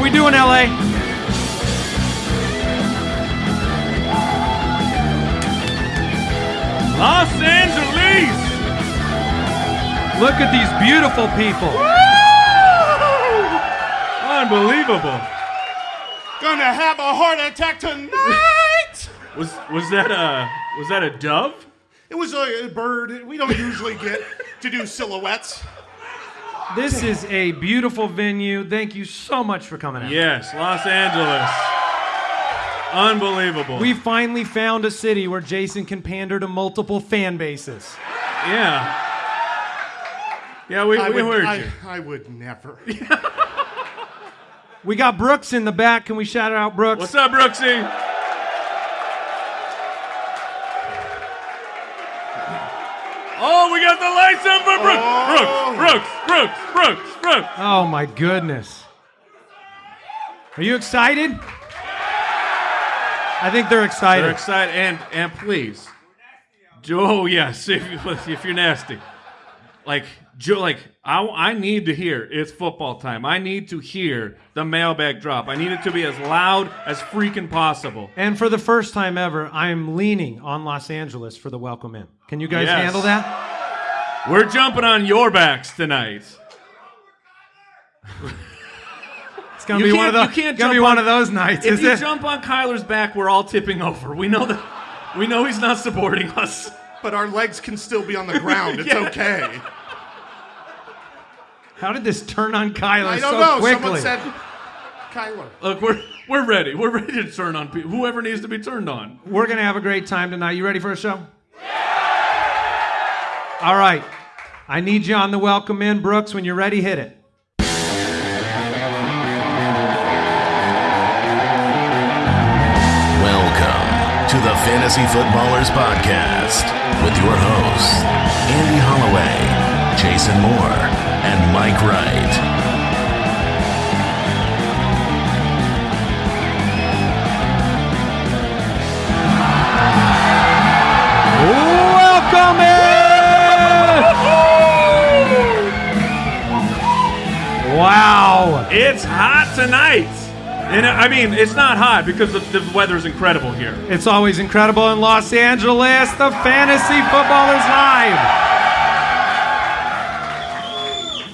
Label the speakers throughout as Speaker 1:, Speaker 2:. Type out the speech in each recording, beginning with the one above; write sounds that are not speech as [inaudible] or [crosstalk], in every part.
Speaker 1: How we doing, LA?
Speaker 2: Los Angeles!
Speaker 1: Look at these beautiful people.
Speaker 2: Unbelievable.
Speaker 3: Gonna have a heart attack tonight.
Speaker 2: Was was that a was that a dove?
Speaker 3: It was a bird. We don't usually get to do silhouettes.
Speaker 1: This is a beautiful venue. Thank you so much for coming out.
Speaker 2: Yes, Los Angeles. Unbelievable.
Speaker 1: We finally found a city where Jason can pander to multiple fan bases.
Speaker 2: yeah. Yeah, we,
Speaker 3: I
Speaker 2: we
Speaker 3: would,
Speaker 2: heard
Speaker 3: I,
Speaker 2: you.
Speaker 3: I would never. [laughs]
Speaker 1: We got Brooks in the back. Can we shout out Brooks?
Speaker 2: What's up, Brooksy? Oh, we got the lights on for Brooks.
Speaker 3: Oh.
Speaker 2: Brooks, Brooks, Brooks, Brooks, Brooks.
Speaker 1: Oh my goodness. Are you excited? I think they're excited.
Speaker 2: They're excited, and and please, Joe. [laughs] Yes, if if you're nasty, like like I I need to hear it's football time. I need to hear the mailbag drop. I need it to be as loud as freaking possible.
Speaker 1: and for the first time ever, I'm leaning on Los Angeles for the welcome in. Can you guys
Speaker 2: Yes.
Speaker 1: handle that?
Speaker 2: We're jumping on your backs tonight.
Speaker 1: It's gonna
Speaker 2: You
Speaker 1: be one of those.
Speaker 2: you can't
Speaker 1: gonna
Speaker 2: jump
Speaker 1: be one of those nights,
Speaker 2: If
Speaker 1: is
Speaker 2: you
Speaker 1: it?
Speaker 2: jump on Kyler's back, we're all tipping over. We know that. We know he's not supporting us.
Speaker 3: But our legs can still be on the ground. [laughs] It's
Speaker 2: Yeah.
Speaker 3: okay.
Speaker 1: How did this turn on Kyler
Speaker 3: I don't
Speaker 1: so
Speaker 3: know.
Speaker 1: quickly?
Speaker 3: Someone said Kyler.
Speaker 2: Look, we're we're ready. We're ready to turn on people. Whoever needs to be turned on.
Speaker 1: We're gonna have a great time tonight. You ready for a show? Yeah! All right. I need you on the welcome in, Brooks. When you're ready, hit it.
Speaker 4: Welcome to the Fantasy Footballers Podcast with your hosts, Andy Holloway, Jason Moore, and Mike Wright.
Speaker 1: Welcome in! Wow.
Speaker 2: It's hot tonight. And I mean, it's not hot because the, the is incredible here.
Speaker 1: It's always incredible in Los Angeles. The Fantasy Footballers Live.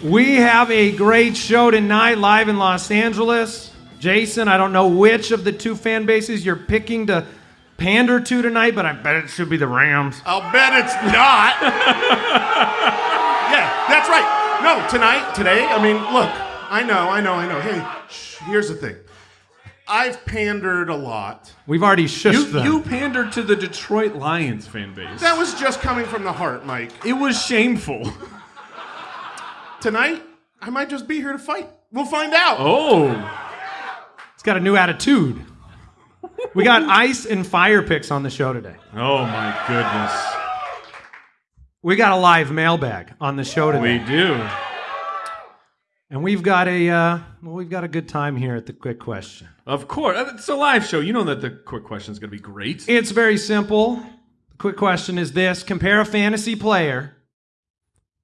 Speaker 1: We have a great show tonight live in Los Angeles. Jason, I don't know which of the two fan bases you're picking to pander to tonight, but I bet it should be the Rams.
Speaker 3: I'll bet it's not. yeah, that's right. No, tonight, today, I mean, look, I know, I know, I know. Hey, shh, here's the thing. I've pandered a lot.
Speaker 1: We've already shushed
Speaker 2: You,
Speaker 1: them.
Speaker 2: you pandered to the Detroit Lions fan base.
Speaker 3: That was just coming from the heart, Mike.
Speaker 2: it was shameful.
Speaker 3: Tonight, I might just be here to fight. We'll find out.
Speaker 2: Oh,
Speaker 1: It's got a new attitude. We got [laughs] ice and fire picks on the show today.
Speaker 2: oh my goodness.
Speaker 1: We got a live mailbag on the show today.
Speaker 2: We do.
Speaker 1: And we've got a uh, well, we've got a good time here at the quick question.
Speaker 2: Of course. It's a live show. You know that the quick question is going to be great.
Speaker 1: It's very simple. The quick question is this: Compare a fantasy player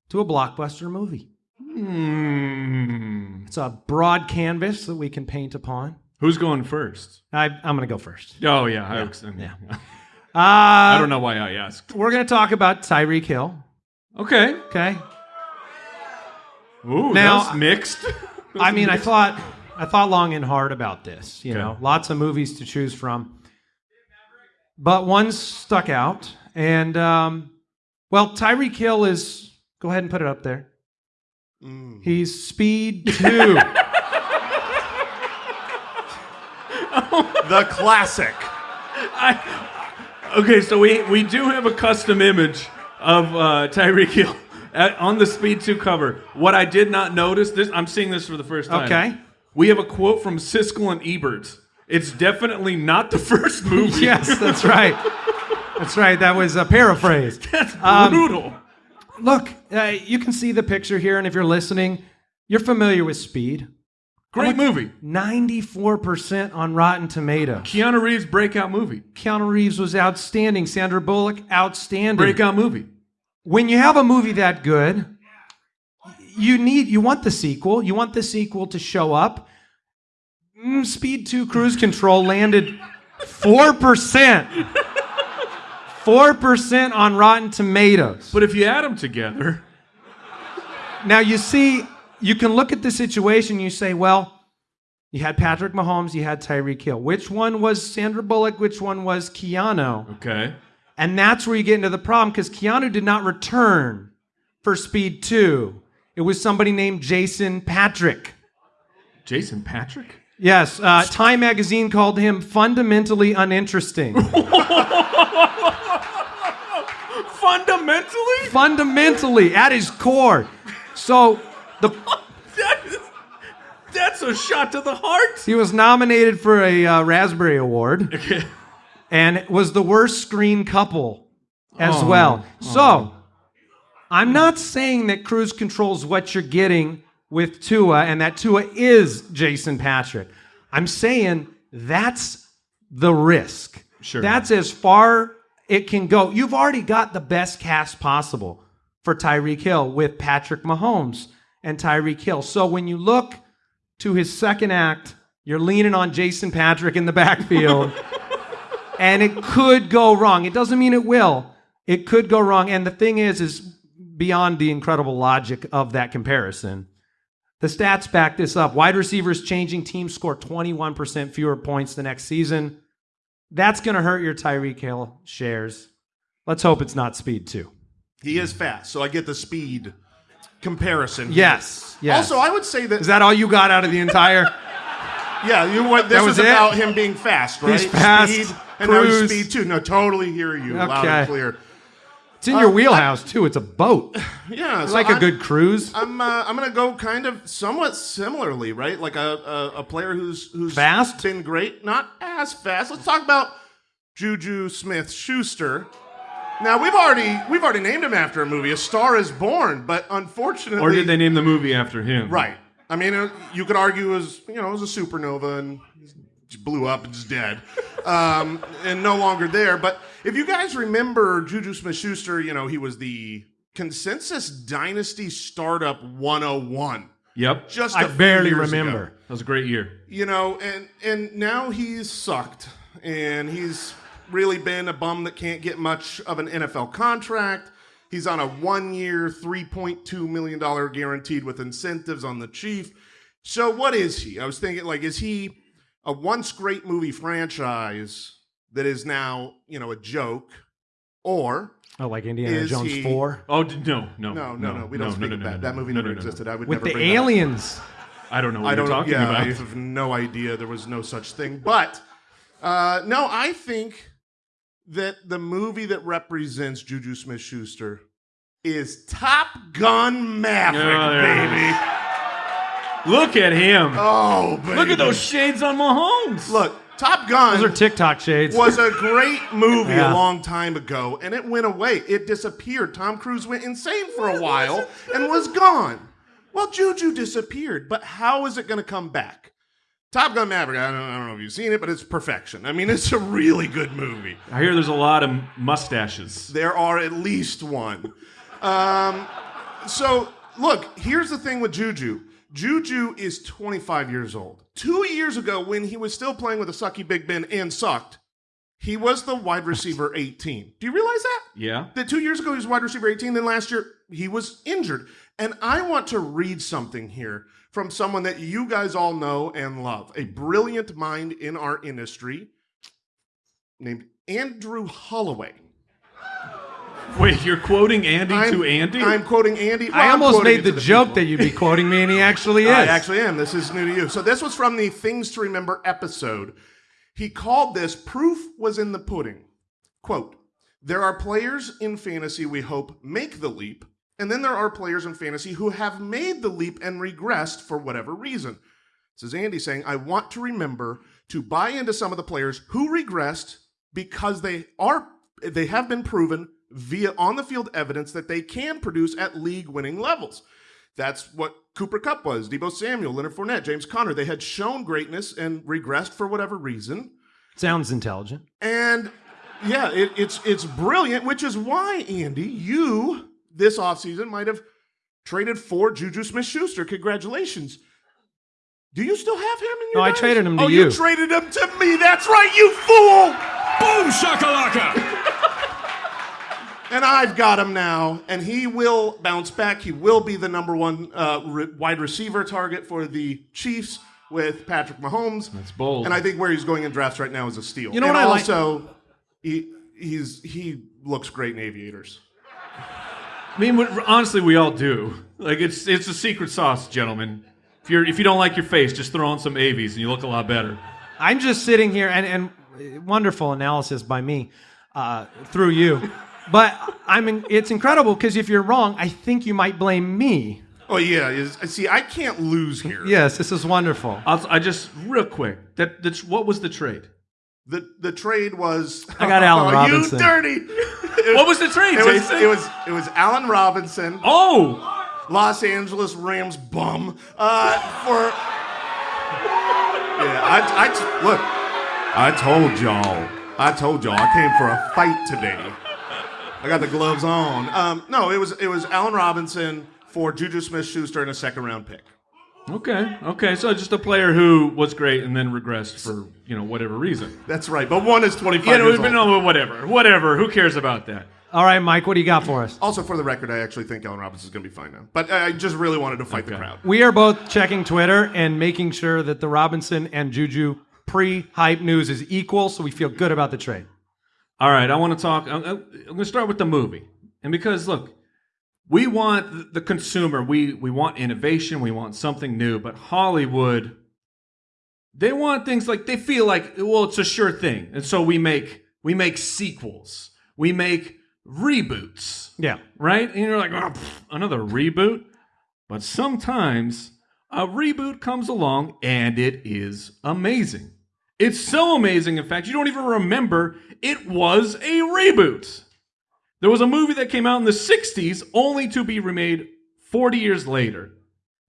Speaker 1: to a blockbuster movie.
Speaker 2: Hmm.
Speaker 1: It's a broad canvas that we can paint upon.
Speaker 2: Who's going first?
Speaker 1: I, I'm going to go first.
Speaker 2: Oh yeah, I,
Speaker 1: yeah. [laughs]
Speaker 2: I
Speaker 1: Uh,
Speaker 2: don't know why I asked.
Speaker 1: we're going to talk about Tyreek Hill.
Speaker 2: Okay.
Speaker 1: Okay.
Speaker 2: Ooh,
Speaker 1: Now-
Speaker 2: that's mixed. [laughs]
Speaker 1: I mean, I thought I thought long and hard about this. You
Speaker 2: Okay.
Speaker 1: know, lots of movies to choose from, but one stuck out. And um, well, Tyreek Hill is. Go ahead and put it up there. He's Speed Two.
Speaker 3: The classic.
Speaker 2: Okay, so we we do have a custom image of uh, Tyreek Hill at, on the Speed 2 cover. What I did not notice, this I'm seeing this for the first time.
Speaker 1: Okay.
Speaker 2: We have a quote from Siskel and Ebert. It's definitely not the [laughs] first movie.
Speaker 1: yes, that's right. That's right. That was a paraphrase. [laughs]
Speaker 2: That's
Speaker 1: Um,
Speaker 2: brutal.
Speaker 1: Look, uh, you can see the picture here, and if you're listening, you're familiar with Speed.
Speaker 2: Great movie.
Speaker 1: 94% on Rotten Tomatoes.
Speaker 2: Keanu Reeves breakout movie.
Speaker 1: Keanu Reeves was outstanding. Sandra Bullock, outstanding.
Speaker 2: Breakout movie.
Speaker 1: When you have a movie that good, you need you want the sequel. You want the sequel to show up. mm, Speed 2 cruise control landed 4%. 4% on Rotten Tomatoes.
Speaker 2: But if you add them together,
Speaker 1: Now, you see, you can look at the situation, you say, well, you had Patrick Mahomes, you had Tyreek Hill. Which one was Sandra Bullock? Which one was Keanu?
Speaker 2: okay.
Speaker 1: And that's where you get into the problem because Keanu did not return for Speed 2. It was somebody named Jason Patric.
Speaker 2: Jason Patric?
Speaker 1: Yes, uh, Time magazine called him fundamentally uninteresting. [laughs]
Speaker 2: Fundamentally?
Speaker 1: fundamentally, at his core. So the [laughs]
Speaker 2: That is, that's a shot to the heart.
Speaker 1: he was nominated for a uh, Raspberry Award
Speaker 2: Okay.
Speaker 1: and was the worst screen couple as
Speaker 2: Oh,
Speaker 1: well. So I'm not saying that cruise controls what you're getting with Tua and that Tua is Jason Patric. I'm saying that's the risk.
Speaker 2: Sure.
Speaker 1: That's as far it can go. You've already got the best cast possible for Tyreek Hill with Patrick Mahomes and Tyreek Hill. So when you look to his second act, you're leaning on Jason Patric in the [laughs] backfield. and it could go wrong. It doesn't mean it will. It could go wrong. And the thing is, is beyond the incredible logic of that comparison. The stats back this up. Wide receivers changing teams score 21% fewer points the next season. That's going to hurt your Tyreek Hill shares. Let's hope it's not speed too.
Speaker 3: He is fast, so I get the speed comparison.
Speaker 1: Yes. Yes.
Speaker 3: Also, I would say that
Speaker 1: is that all you got out of the entire? [laughs]
Speaker 3: yeah, you what this
Speaker 1: That
Speaker 3: was,
Speaker 1: was
Speaker 3: about him being fast, right?
Speaker 1: He's fast,
Speaker 3: speed, and now he's speed too. No, totally hear you loud
Speaker 1: Okay.
Speaker 3: and clear.
Speaker 1: It's in your wheelhouse too. It's a boat. [sighs]
Speaker 3: Yeah, so
Speaker 1: like a
Speaker 3: I'm-
Speaker 1: good cruise.
Speaker 3: I'm uh, I'm gonna go kind of somewhat similarly, right? Like a a, a player who's who's
Speaker 1: Fast?
Speaker 3: been great, not as fast. Let's talk about Juju Smith Schuster. Now we've already we've already named him after a movie, A Star Is Born, but unfortunately,
Speaker 2: Or did they name the movie after him?
Speaker 3: Right. I mean, uh, you could argue it was you know it was a supernova and blew up and is dead, [laughs] um, and no longer there. But if you guys remember Juju Smith-Schuster, you know he was the Consensus Dynasty Startup 101.
Speaker 2: Yep.
Speaker 3: Just
Speaker 1: I barely remember.
Speaker 3: ago.
Speaker 2: That was a great year.
Speaker 3: You know, and and now he's sucked, and he's really been a bum that can't get much of an NFL contract. He's on a three point two million dollar guaranteed with incentives on the Chief. So what is he? I was thinking, like, is he a once great movie franchise that is now you know a joke, or
Speaker 1: Oh, like Indiana
Speaker 3: Is
Speaker 1: Jones
Speaker 3: he-
Speaker 1: 4?
Speaker 2: Oh d- no, no,
Speaker 3: no, no, no, we don't
Speaker 2: no,
Speaker 3: speak
Speaker 2: no, no,
Speaker 3: that.
Speaker 2: no,
Speaker 3: that movie
Speaker 2: no,
Speaker 3: never
Speaker 2: no, no.
Speaker 3: existed. I would
Speaker 1: With
Speaker 3: never
Speaker 1: the
Speaker 3: bring that up.
Speaker 1: aliens.
Speaker 2: I don't know what
Speaker 3: I
Speaker 2: you're
Speaker 3: don't.
Speaker 2: talking
Speaker 3: yeah,
Speaker 2: about.
Speaker 3: I have no idea. There was no such thing. But uh, no, I think that the movie that represents Juju Smith-Schuster is Top Gun Maverick,
Speaker 2: Oh, there it
Speaker 3: baby.
Speaker 2: Look at him.
Speaker 3: Oh, baby.
Speaker 2: Look at those shades on Mahomes.
Speaker 3: Look, Top Gun
Speaker 1: Those are TikTok shades.
Speaker 3: was a great movie
Speaker 1: Yeah.
Speaker 3: a long time ago, and it went away. It disappeared. Tom Cruise went insane for a while and was gone. Well, Juju disappeared, but how is it going to come back? Top Gun Maverick, I don't, I don't know if you've seen it, but it's perfection. I mean, [laughs] it's a really good movie.
Speaker 2: I hear there's a lot of mustaches.
Speaker 3: There are at least one. Um, so, look, here's the thing with Juju. Juju is 25 years old. Two years ago, when he was still playing with a sucky Big Ben and sucked, he was the wide receiver 18. Do you realize that?
Speaker 2: Yeah.
Speaker 3: That two years ago he was wide receiver 18, then last year he was injured. And I want to read something here from someone that you guys all know and love, a brilliant mind in our industry named Andrew Holloway.
Speaker 2: Wait, you're quoting Andy
Speaker 3: I'm,
Speaker 2: to Andy?
Speaker 3: I'm quoting Andy.
Speaker 1: I
Speaker 3: well, I'm
Speaker 1: almost made
Speaker 3: it to
Speaker 1: the, joke
Speaker 3: people.
Speaker 1: that you'd be quoting me, and he [laughs] actually is.
Speaker 3: I actually am. This is new to you. So this was from the Things to Remember episode. He called this "Proof was in the pudding." Quote: There are players in fantasy we hope make the leap, and then there are players in fantasy who have made the leap and regressed for whatever reason. This is Andy saying, "I want to remember to buy into some of the players who regressed because they are they have been proven via on the field evidence that they can produce at league winning levels." That's what Cooper Kupp was. Deebo Samuel, Leonard Fournette, James Conner. They had shown greatness and regressed for whatever reason.
Speaker 1: Sounds intelligent.
Speaker 3: And yeah, it, it's it's brilliant, which is why, Andy, you this offseason might have traded for Juju Smith Schuster. Congratulations. Do you still have him in your
Speaker 1: No, I traded him to
Speaker 3: oh,
Speaker 1: you.
Speaker 3: you traded him to me. That's right, you fool.
Speaker 5: Boom shakalaka!
Speaker 3: And I've got him now, and he will bounce back. He will be the number one uh, re- wide receiver target for the Chiefs with Patrick Mahomes.
Speaker 2: That's bold.
Speaker 3: And I think where he's going in drafts right now is a steal.
Speaker 1: You know
Speaker 3: and
Speaker 1: what I like-
Speaker 3: also, he he's he looks great in aviators.
Speaker 2: I mean, honestly, we all do. Like it's it's a secret sauce, gentlemen. If you're if you don't like your face, just throw on some avies and you look a lot better.
Speaker 1: I'm just sitting here, and, and wonderful analysis by me uh, through you. But I mean, it's incredible because if you're wrong, I think you might blame me.
Speaker 3: Oh yeah, is, see, I can't lose here.
Speaker 1: Yes, this is wonderful.
Speaker 2: I'll, I just real quick. That that's what was the trade?
Speaker 3: The the trade was.
Speaker 1: I got Allen [laughs]
Speaker 3: Oh,
Speaker 1: Robinson.
Speaker 3: You dirty. It [laughs]
Speaker 2: What was the trade,
Speaker 3: It was, it was it was Allen Robinson,
Speaker 2: Oh,
Speaker 3: Los Angeles Rams bum. Uh, for yeah, I, I t- look. I told y'all. I told y'all. I came for a fight today. I got the gloves on. Um, no, it was it was Allen Robinson for Juju Smith-Schuster and a second round pick.
Speaker 2: okay, okay. So just a player who was great and then regressed for you know whatever reason.
Speaker 3: That's right. But one is 25
Speaker 2: Yeah, no,
Speaker 3: years
Speaker 2: but
Speaker 3: old.
Speaker 2: no, whatever, whatever. Who cares about that?
Speaker 1: All right, Mike, what do you got for us?
Speaker 3: Also, for the record, I actually think Allen Robinson is going to be fine now. But I just really wanted to fight the crowd.
Speaker 1: We are both checking Twitter and making sure that the Robinson and Juju pre-hype news is equal, so we feel good about the trade.
Speaker 2: All right, I want to talk. I'm, I'm going to start with the movie, and because look, we want the consumer. We we want innovation. We want something new. But Hollywood, they want things like they feel like well, it's a sure thing, and so we make we make sequels. We make reboots.
Speaker 1: Yeah.
Speaker 2: right? And you're like, oh, pff, another reboot. But sometimes a reboot comes along and it is amazing. It's so amazing, in fact, you don't even remember it was a reboot. There was a movie that came out in the 60s only to be remade 40 years later.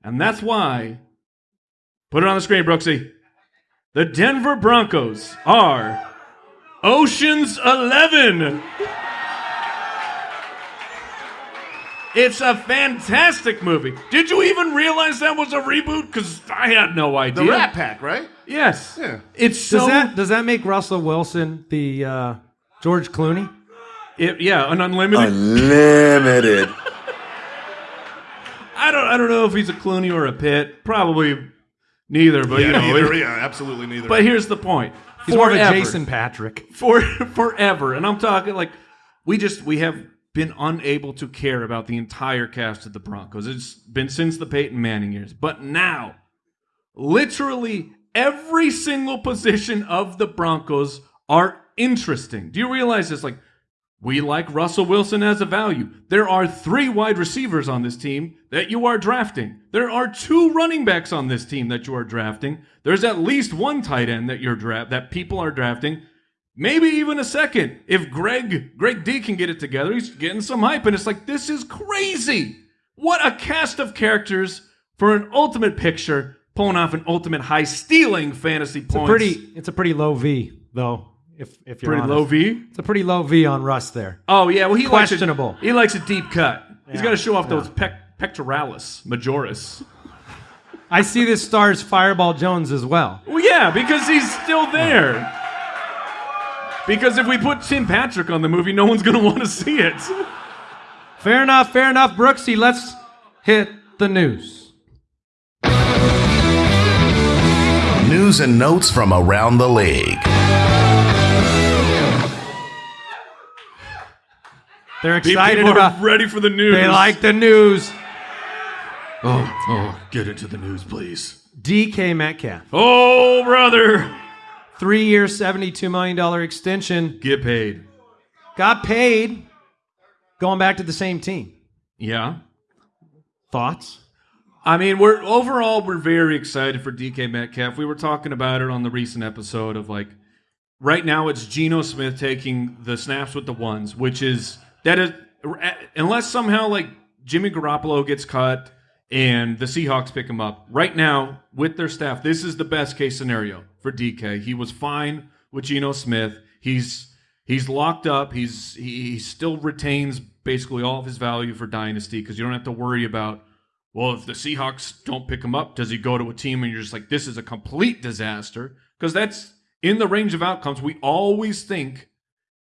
Speaker 2: And that's why, put it on the screen, Brooksy. The Denver Broncos are Ocean's Eleven. It's a fantastic movie. Did you even realize that was a reboot? Because I had no idea.
Speaker 3: The Rat Pack, right?
Speaker 2: Yes.
Speaker 3: Yeah.
Speaker 2: It's so.
Speaker 1: Does that does that make Russell Wilson the uh, George Clooney?
Speaker 2: it- yeah, an unlimited.
Speaker 5: Unlimited. [laughs]
Speaker 2: I don't. I don't know if he's a Clooney or a Pitt. Probably neither. But you know.
Speaker 3: neither,
Speaker 2: it-
Speaker 3: yeah, absolutely neither.
Speaker 2: but here's the point.
Speaker 1: He's more of a Jason Patric.
Speaker 2: for [laughs] forever. And I'm talking like we just we have been unable to care about the entire cast of the Broncos. It's been since the Peyton Manning years. But now, literally every single position of the Broncos are interesting. Do you realize this? Like we like Russell Wilson as a value. There are three wide receivers on this team that you are drafting. There are two running backs on this team that you are drafting. There's at least one tight end that you're draft that people are drafting. Maybe even a second. If Greg Greg D can get it together, he's getting some hype, and it's like this is crazy. What a cast of characters for an ultimate picture, pulling off an ultimate high stealing fantasy
Speaker 1: It's a pretty it's a pretty low V though. If if you're
Speaker 2: pretty
Speaker 1: honest.
Speaker 2: low V.
Speaker 1: It's a pretty low V on Russ there.
Speaker 2: Oh yeah, well he
Speaker 1: Questionable.
Speaker 2: Likes a, he likes a deep cut. He's got to show off
Speaker 1: yeah.
Speaker 2: those pec, pectoralis majoris.
Speaker 1: I see this stars Fireball Jones as well.
Speaker 2: Well, yeah, because he's still there. Because if we put Tim Patrick on the movie, no one's gonna want to see it.
Speaker 1: Fair enough, fair enough, Brooksy. Let's hit the news.
Speaker 4: News and notes from around the league.
Speaker 1: They're excited
Speaker 2: People
Speaker 1: about
Speaker 2: are ready for the news.
Speaker 1: they like the news.
Speaker 2: Oh, oh, get into the news, please.
Speaker 1: DK Metcalf.
Speaker 2: Oh, brother,
Speaker 1: Three year, $72 million extension.
Speaker 2: get paid.
Speaker 1: Got paid. Going back to the same team.
Speaker 2: Yeah.
Speaker 1: Thoughts?
Speaker 2: I mean, we're overall we're very excited for DK Metcalf. We were talking about it on the recent episode of like right now it's Geno Smith taking the snaps with the ones, which is that is unless somehow like Jimmy Garoppolo gets cut and the Seahawks pick him up. Right now with their staff, this is the best case scenario for DK. He was fine with Geno Smith. He's he's locked up. He's he, still retains basically all of his value for dynasty because you don't have to worry about Well, if the Seahawks don't pick him up, does he go to a team and you're just like, this is a complete disaster? Because that's in the range of outcomes. We always think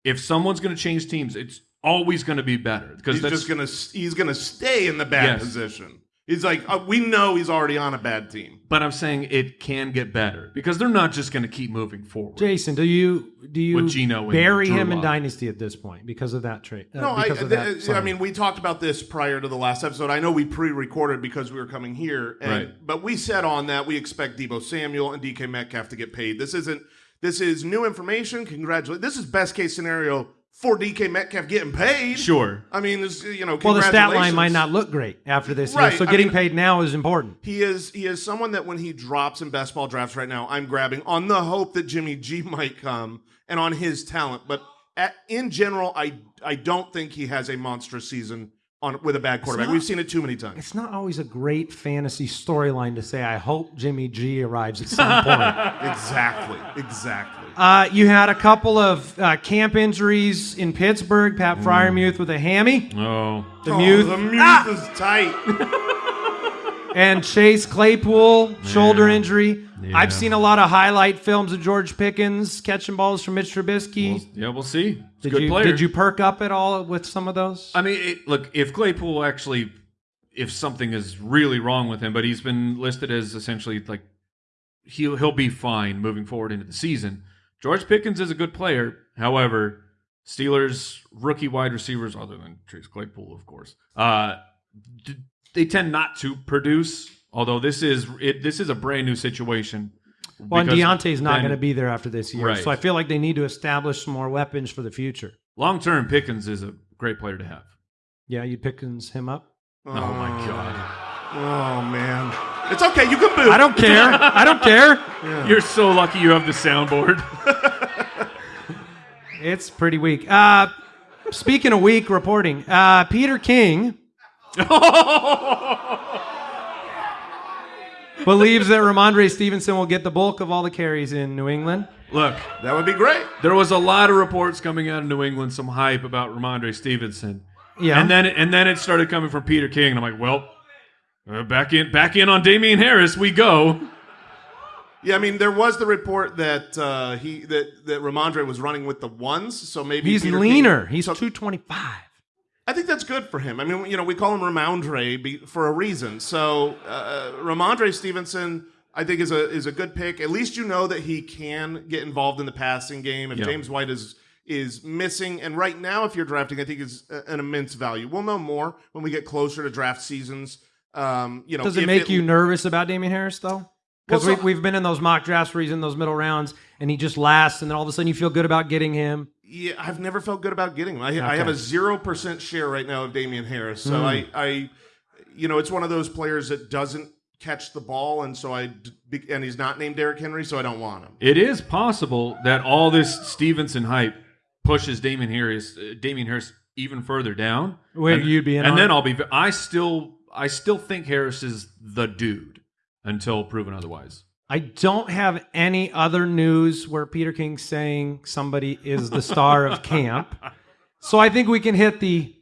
Speaker 2: if someone's going to change teams, it's always going to be better. Because
Speaker 3: He's just gonna he's gonna stay in the bad
Speaker 2: Yes.
Speaker 3: position. He's like uh, we know he's already on a bad team.
Speaker 2: But I'm saying it can get better because they're not just going to keep moving forward.
Speaker 1: Jason, do you do you
Speaker 2: With Geno and
Speaker 1: bury
Speaker 2: Drew
Speaker 1: him in
Speaker 2: Lock.
Speaker 1: dynasty at this point because of that trade? Uh,
Speaker 3: No, I,
Speaker 1: because of
Speaker 3: th-
Speaker 1: that
Speaker 3: I
Speaker 1: signing?
Speaker 3: mean, we talked about this prior to the last episode. I know we pre-recorded because we were coming here, and,
Speaker 2: Right.
Speaker 3: but we said on that we expect Deebo Samuel and DK Metcalf to get paid. This isn't. This is new information. Congratulations. This is best case scenario for DK Metcalf getting paid.
Speaker 2: Sure.
Speaker 3: I mean, this you know.
Speaker 1: well, the stat line might not look great after this
Speaker 3: Right,
Speaker 1: year, so
Speaker 3: I
Speaker 1: getting
Speaker 3: mean-
Speaker 1: paid now is important.
Speaker 3: He is he is someone that when he drops in best ball drafts right now, I'm grabbing on the hope that Jimmy G [laughs] might come and on his talent. But at, in general, I I don't think he has a monstrous season on with a bad quarterback.
Speaker 1: not-
Speaker 3: We've seen it too many times.
Speaker 1: It's not always a great fantasy storyline to say, I hope Jimmy G arrives at some point. [laughs]
Speaker 3: Exactly, exactly.
Speaker 1: Uh, you had a couple of uh, camp injuries in Pittsburgh. Pat Freiermuth with a hammy.
Speaker 2: Oh.
Speaker 1: The
Speaker 3: Oh,
Speaker 1: Muth.
Speaker 3: the Muth
Speaker 1: Ah!
Speaker 3: is tight. [laughs]
Speaker 1: and Chase Claypool, shoulder injury.
Speaker 2: Yeah.
Speaker 1: I've seen a lot of highlight films of George Pickens catching balls from Mitch Trubisky.
Speaker 2: Well, yeah, we'll see. It's a
Speaker 1: did
Speaker 2: good
Speaker 1: you
Speaker 2: player.
Speaker 1: did you perk up at all with some of those?
Speaker 2: I mean, it, look, if Claypool actually, if something is really wrong with him, but he's been listed as essentially like he'll he'll be fine moving forward into the season. George Pickens is a good player. However, Steelers rookie wide receivers, other than Chase Claypool, of course, uh, d- they tend not to produce. Although this is it, this is a brand new situation.
Speaker 1: well, and
Speaker 2: because
Speaker 1: Diontae's not going to be there after this year,
Speaker 2: Right.
Speaker 1: so I feel like they need to establish some more weapons for the future.
Speaker 2: Long term, Pickens is a great player to have.
Speaker 1: Yeah, you Pickens him up.
Speaker 2: Oh, my god,
Speaker 3: Oh man, it's okay. You can boot.
Speaker 1: I don't care. I don't care.
Speaker 2: you're so lucky you have the soundboard. [laughs]
Speaker 1: It's pretty weak. Uh, speaking of weak reporting, uh, Peter King [laughs] believes that Rhamondre Stevenson will get the bulk of all the carries in New England.
Speaker 2: Look,
Speaker 3: That would be great.
Speaker 2: There was a lot of reports coming out of New England, some hype about Rhamondre Stevenson.
Speaker 1: Yeah.
Speaker 2: And then and then it started coming from Peter King, and I'm like, well, back in back in on Damien Harris we go.
Speaker 3: Yeah, I mean, there was the report that uh, he that that Rhamondre was running with the ones, so maybe
Speaker 1: He's
Speaker 3: Peter
Speaker 1: leaner.
Speaker 3: King-
Speaker 1: He's
Speaker 3: so-
Speaker 1: 225.
Speaker 3: I think that's good for him. I mean, you know, we call him Rhamondre be, for a reason. So uh, Rhamondre Stevenson, I think, is a is a good pick. At least you know that he can get involved in the passing game. If
Speaker 2: Yeah.
Speaker 3: James White is is missing, and right now, if you're drafting, I think is an immense value. We'll know more when we get closer to draft seasons. Um, you know,
Speaker 1: Does it
Speaker 3: if
Speaker 1: make you nervous about Damien Harris, though? Because
Speaker 3: Well, so-
Speaker 1: we, we've been in those mock drafts where he's in those middle rounds and he just lasts, and then all of a sudden you feel good about getting him.
Speaker 3: Yeah, I've never felt good about getting him. I, I have a zero percent share right now of Damien Harris. So
Speaker 1: Mm.
Speaker 3: I, I, you know, it's one of those players that doesn't catch the ball, and so I and he's not named Derrick Henry, so I don't want him.
Speaker 2: It is possible that all this Stevenson hype pushes Damien Harris uh, Damien Harris even further down.
Speaker 1: Wait,
Speaker 2: and,
Speaker 1: you'd be in
Speaker 2: and
Speaker 1: on
Speaker 2: then? I'll be. I still I still think Harris is the dude until proven otherwise.
Speaker 1: I don't have any other news where Peter King's saying somebody is the star of camp. So I think we can hit the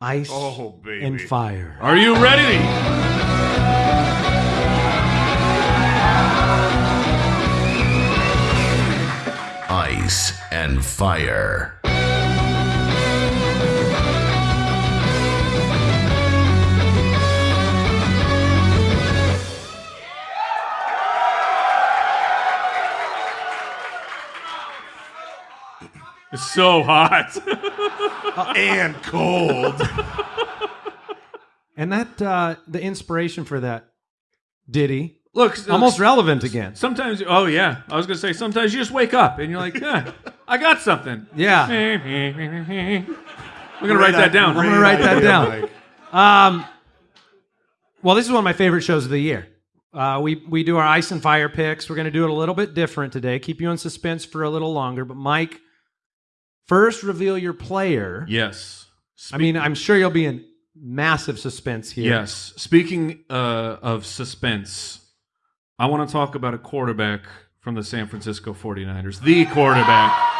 Speaker 1: ice
Speaker 3: Oh, baby.
Speaker 1: and fire.
Speaker 2: Are you ready?
Speaker 4: Ice and fire.
Speaker 2: It's so hot. [laughs]
Speaker 3: and cold.
Speaker 1: And that uh, the inspiration for that ditty
Speaker 2: Look,
Speaker 1: almost relevant again.
Speaker 2: Sometimes, oh yeah, I was gonna say sometimes you just wake up and you're like, yeah, I got something. [laughs]
Speaker 1: Yeah. [laughs]
Speaker 2: I'm gonna write that down.
Speaker 1: I'm gonna write that down. Um, well, this is one of my favorite shows of the year. Uh, we we do our ice and fire picks. We're going to do it a little bit different today. Keep you in suspense for a little longer. But Mike, first reveal your player.
Speaker 2: Yes.
Speaker 1: I mean, I'm sure you'll be in massive suspense here.
Speaker 2: Yes. Speaking uh, of suspense, I want to talk about a quarterback from the San Francisco 49ers. The quarterback.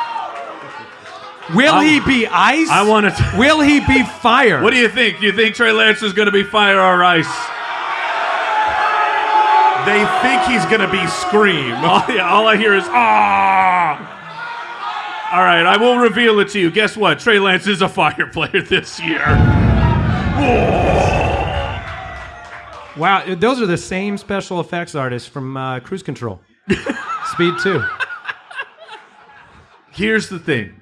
Speaker 1: Will he be ice?
Speaker 2: I want to.
Speaker 1: Will he be fire?
Speaker 2: What do you think? Do you think Trey Lance is going to be fire or ice?
Speaker 3: they think he's gonna be scream. [laughs]
Speaker 2: All, all I hear is ah. All right, I will reveal it to you. Guess what? Trey Lance is a fire [laughs] player this year.
Speaker 1: Wow, those are the same special effects artists from uh, Cruise Control. [laughs] Speed 2.
Speaker 2: Here's the thing.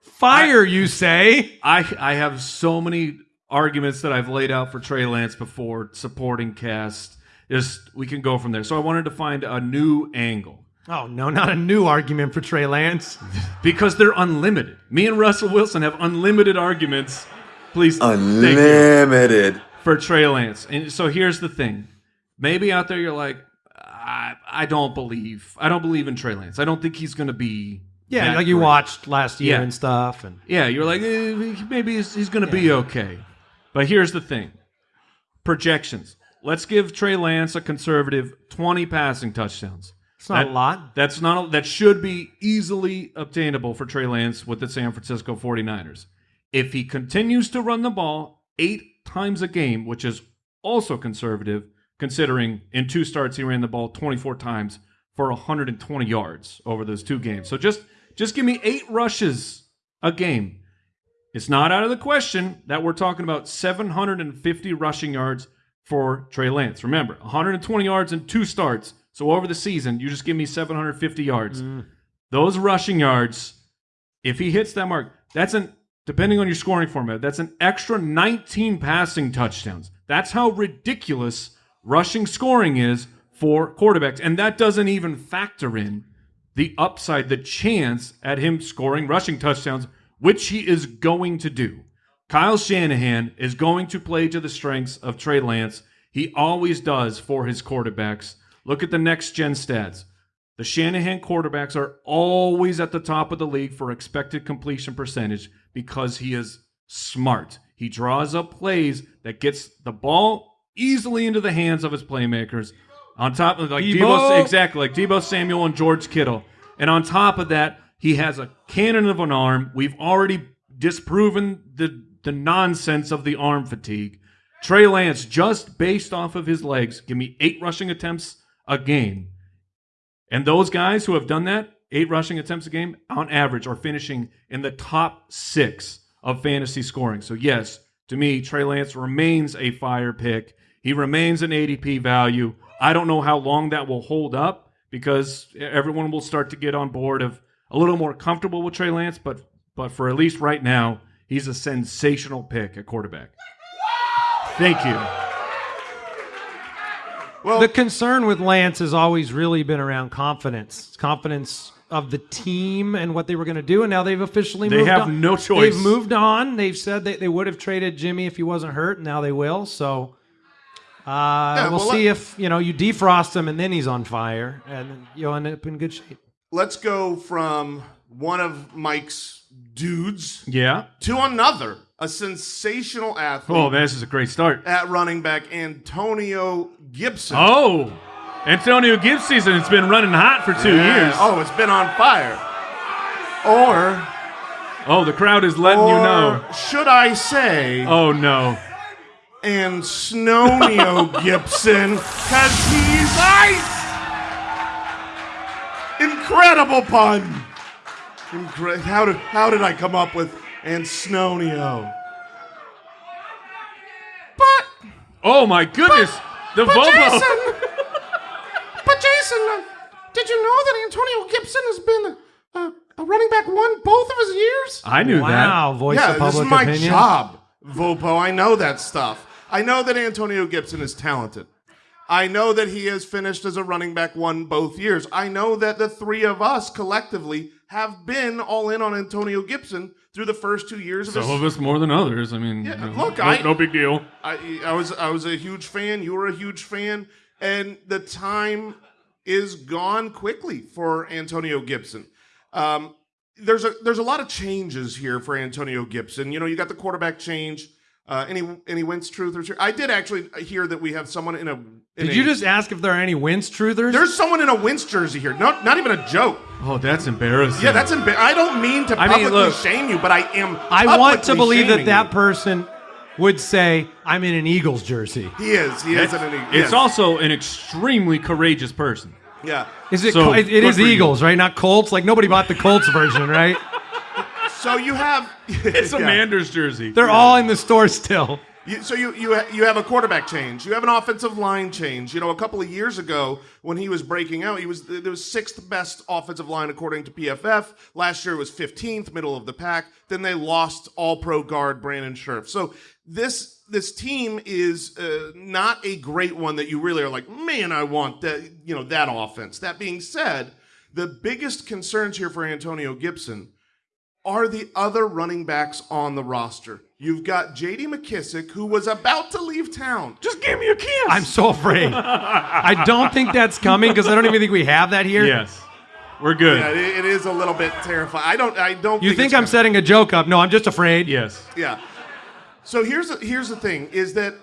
Speaker 1: Fire, you say?
Speaker 2: I I have so many arguments that I've laid out for Trey Lance before, supporting cast. Just we can go from there. So I wanted to find a new angle
Speaker 1: Oh, no, not a new argument for Trey Lance. [laughs]
Speaker 2: because they're unlimited. Me and Russell Wilson have unlimited arguments. Please, thank you.
Speaker 5: Unlimited.
Speaker 2: for Trey Lance. And so here's the thing. Maybe out there you're like, I, I don't believe. I don't believe in Trey Lance. I don't think he's going to be.
Speaker 1: Yeah,
Speaker 2: that
Speaker 1: like you
Speaker 2: great.
Speaker 1: watched last year
Speaker 2: Yeah.
Speaker 1: and stuff. And
Speaker 2: Yeah, you're like, eh, maybe he's, he's going to be okay. But here's the thing projections. Let's give Trey Lance a conservative 20 passing touchdowns.
Speaker 1: It's not
Speaker 2: That-
Speaker 1: a lot.
Speaker 2: That's not that should be easily obtainable for Trey Lance with the San Francisco 49ers. If he continues to run the ball 8 times a game, which is also conservative considering in two starts he ran the ball 24 times for 120 yards over those two games. So just just give me 8 rushes a game. It's not out of the question that we're talking about 750 rushing yards for Trey Lance. Remember, 120 yards in two starts. So over the season, you just give me 750 yards. Mm. Those rushing yards, if he hits that mark, that's an depending on your scoring format, that's an extra 19 passing touchdowns. That's how ridiculous rushing scoring is for quarterbacks. And that doesn't even factor in the upside, the chance at him scoring rushing touchdowns, which he is going to do. Kyle Shanahan is going to play to the strengths of Trey Lance. He always does for his quarterbacks. Look at the next gen stats. The Shanahan quarterbacks are always at the top of the league for expected completion percentage because he is smart. He draws up plays that gets the ball easily into the hands of his playmakers. On top of like
Speaker 1: Deebo.
Speaker 2: Deebo, exactly like Deebo Samuel and George Kittle. And on top of that, he has a cannon of an arm. We've already disproven the the nonsense of the arm fatigue. Trey Lance, just based off of his legs, give me eight rushing attempts a game. And those guys who have done that, eight rushing attempts a game, on average, are finishing in the top six of fantasy scoring. So, yes, to me, Trey Lance remains a fire pick. He remains an ADP value. I don't know how long that will hold up because everyone will start to get on board of a little more comfortable with Trey Lance, but but for at least right now, he's a sensational pick at quarterback. Thank you.
Speaker 1: The concern with Lance has always really been around confidence, confidence of the team and what they were going to do, and now they've officially
Speaker 2: They
Speaker 1: moved
Speaker 2: have
Speaker 1: on.
Speaker 2: no choice.
Speaker 1: They've moved on. They've said that they would have traded Jimmy if he wasn't hurt. and Now they will. So uh, we'll
Speaker 3: well,
Speaker 1: see
Speaker 3: let-
Speaker 1: if you know you defrost him and then he's on fire, and you'll end up in good shape.
Speaker 3: Let's go from one of Mike's dudes
Speaker 2: Yeah.
Speaker 3: to another, a sensational athlete
Speaker 2: Oh, this is a great start.
Speaker 3: at running back, Antonio Gibson.
Speaker 2: Oh, Antonio Gibbs season. It's been running hot for two
Speaker 3: Yeah.
Speaker 2: years.
Speaker 3: Oh, it's been on fire. Or,
Speaker 2: Oh, the crowd is letting you know.
Speaker 3: should I say,
Speaker 2: Oh no.
Speaker 3: and Snowneo [laughs] Gibson, because he's ice. Incredible pun. Incre- how did how did I come up with and Snowneo? But
Speaker 2: Oh my goodness. the
Speaker 3: but
Speaker 2: Volvo.
Speaker 3: Jason, [laughs] but Jason, uh, did you know that Antonio Gibson has been a, a running back one both of his years?
Speaker 2: I knew that.
Speaker 1: Wow, voice
Speaker 3: yeah,
Speaker 1: of
Speaker 3: this is my
Speaker 1: opinion.
Speaker 3: job, Vopo. I know that stuff. I know that Antonio Gibson is talented. I know that he has finished as a running back one both years. I know that the three of us collectively have been all in on Antonio Gibson through the first two years of
Speaker 2: that.
Speaker 3: his.
Speaker 2: Some of us more than others. I mean,
Speaker 3: Yeah,
Speaker 2: you know,
Speaker 3: look,
Speaker 2: no,
Speaker 3: I-
Speaker 2: no big deal.
Speaker 3: I, I was I was a huge fan. You were a huge fan, and the time is gone quickly for Antonio Gibson. Um, there's a there's a lot of changes here for Antonio Gibson. You know, you got the quarterback change. Uh, any any Wentz truthers here? I did actually hear that we have someone in a. In
Speaker 1: Did
Speaker 3: a-
Speaker 1: you just ask if there are any Wentz truthers?
Speaker 3: There's someone in a Wentz jersey here. Not not even a joke.
Speaker 2: Oh, that's embarrassing.
Speaker 3: Yeah, that's embarrassing. I don't mean to
Speaker 2: I mean,
Speaker 3: publicly
Speaker 2: look,
Speaker 3: shame you, but I am.
Speaker 1: I want to believe that that
Speaker 3: you.
Speaker 1: person would say, I'm in an Eagles jersey.
Speaker 3: He is. He is. An, Eagles.
Speaker 2: It's
Speaker 3: yes.
Speaker 2: also an extremely courageous person.
Speaker 3: yeah.
Speaker 1: Is it?
Speaker 2: So,
Speaker 1: it, it
Speaker 2: good
Speaker 1: is
Speaker 2: for you.
Speaker 1: Eagles, right? Not Colts. Like nobody bought the Colts version, right? [laughs]
Speaker 3: So you have. [laughs]
Speaker 2: It's a
Speaker 3: Yeah.
Speaker 2: Manders jersey.
Speaker 1: They're all in the store still.
Speaker 3: You, so you you you have a quarterback change. You have an offensive line change. You know, a couple of years ago when he was breaking out, he was there was sixth best offensive line according to PFF. Last year it was fifteenth, middle of the pack. Then they lost All Pro guard Brandon Scherff. So this this team is uh, not a great one that you really are like, man, I want that you know that offense. That being said, the biggest concerns here for Antonio Gibson are the other running backs on the roster. You've got J.D. McKissic, who was about to leave town.
Speaker 2: Just give me a kiss.
Speaker 1: I'm so afraid. I don't think that's coming because I don't even think we have that here.
Speaker 2: yes. We're good.
Speaker 3: Yeah, it, it is a little bit terrifying. I don't. I don't.
Speaker 1: You
Speaker 3: think,
Speaker 1: think I'm
Speaker 3: gonna-
Speaker 1: setting a joke up? No, I'm just afraid.
Speaker 2: Yes.
Speaker 3: Yeah. So here's the, here's the thing: is that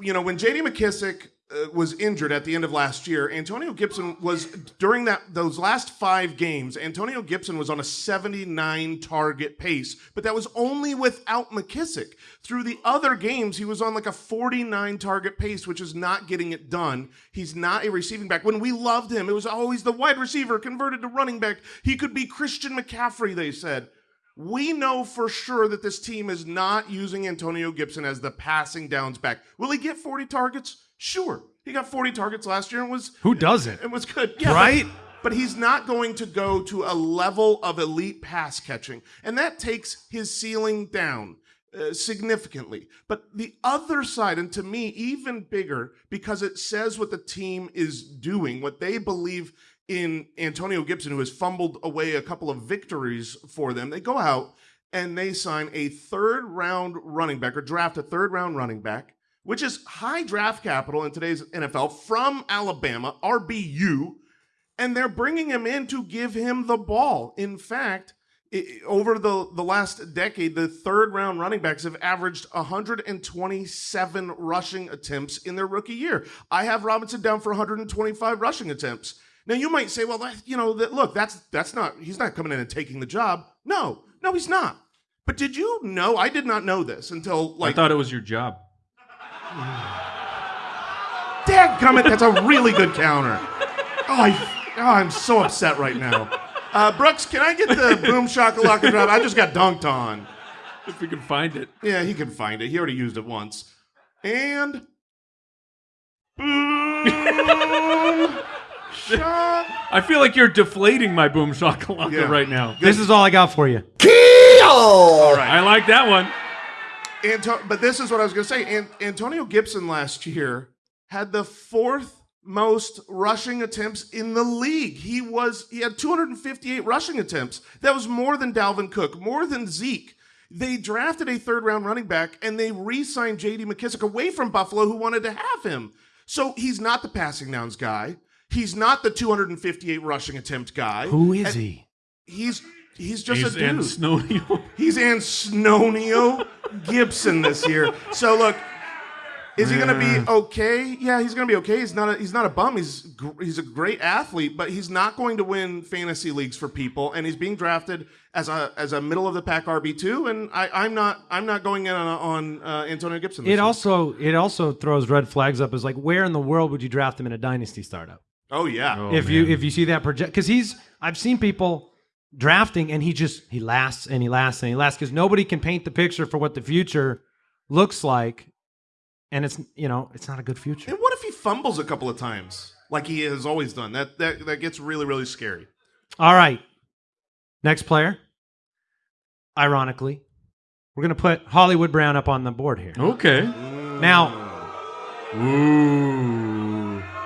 Speaker 3: you know when J.D. McKissic uh, was injured at the end of last year, Antonio Gibson was during that those last five games. Antonio Gibson was on a 79 target pace, but that was only without McKissic. Through the other games, he was on like a 49 target pace, which is not getting it done. He's not a receiving back. When we loved him, it was always the wide receiver converted to running back. He could be Christian McCaffrey. They said. We know for sure that this team is not using Antonio Gibson as the passing downs back. Will he get 40 targets? Sure. He got 40 targets last year and was
Speaker 1: Who doesn't?
Speaker 3: and was good. Yeah, but-
Speaker 1: Right?
Speaker 3: But, he's not going to go to a level of elite pass catching. And that takes his ceiling down uh, significantly. But the other side, and to me, even bigger, because it says what the team is doing, what they believe in Antonio Gibson, who has fumbled away a couple of victories for them. They go out and they sign a third round running back or draft a third round running back, which is high draft capital in today's NFL from Alabama, RBU, and they're bringing him in to give him the ball. In fact, i- over the, the last decade, the third round running backs have averaged 127 rushing attempts in their rookie year. I have Robinson down for 125 rushing attempts. Now you might say, well, that, you know, that look, that's that's not he's not coming in and taking the job. No, no, he's not. But did you know? I did not know this until like I
Speaker 2: thought it was your job.
Speaker 3: Dadgummit, that's a really good counter. Oh, I, oh, I'm so upset right now. Uh, Brooks, can I get the boom shakalaka drop? I just got dunked on.
Speaker 2: If we can find it.
Speaker 3: Yeah, he can find it. He already used it once. And boom shak. [laughs]
Speaker 2: I feel like you're deflating my boom shakalaka
Speaker 3: Yeah.
Speaker 2: right now.
Speaker 1: This is all I got for you.
Speaker 3: All right.
Speaker 2: I like that one.
Speaker 3: Anto- but this is what I was going to say. An- Antonio Gibson last year had the fourth most rushing attempts in the league. He was he had 258 rushing attempts. That was more than Dalvin Cook, more than Zeke. They drafted a third round running back and they re-signed J.D. McKissic away from Buffalo, who wanted to have him. So he's not the passing downs guy. He's not the 258 rushing attempt guy.
Speaker 1: Who is
Speaker 3: And
Speaker 1: he?
Speaker 3: He's he's just
Speaker 2: He's
Speaker 3: a dude.
Speaker 2: in Snowy. [laughs]
Speaker 3: He's Ansnonio Gibson this year. So look, is he going to be okay? Yeah, he's going to be okay. He's not a, he's not a bum. He's gr- he's a great athlete, but he's not going to win fantasy leagues for people. And he's being drafted as a as a middle of the pack RB two. And I, I'm not I'm not going in on, on uh, Antonio Gibson. This
Speaker 1: It
Speaker 3: year.
Speaker 1: also it also throws red flags up as like where in the world would you draft him in a dynasty startup?
Speaker 3: oh yeah.
Speaker 2: Oh,
Speaker 1: if you if you see that project because he's I've seen people drafting and he just he lasts and he lasts and he lasts because nobody can paint the picture for what the future looks like, and it's you know it's not a good future.
Speaker 3: And what if he fumbles a couple of times like he has always done? That that that gets really really scary.
Speaker 1: All right, next player. Ironically, we're gonna put Hollywood Brown up on the board here.
Speaker 2: okay.
Speaker 1: Now,
Speaker 2: Ooh.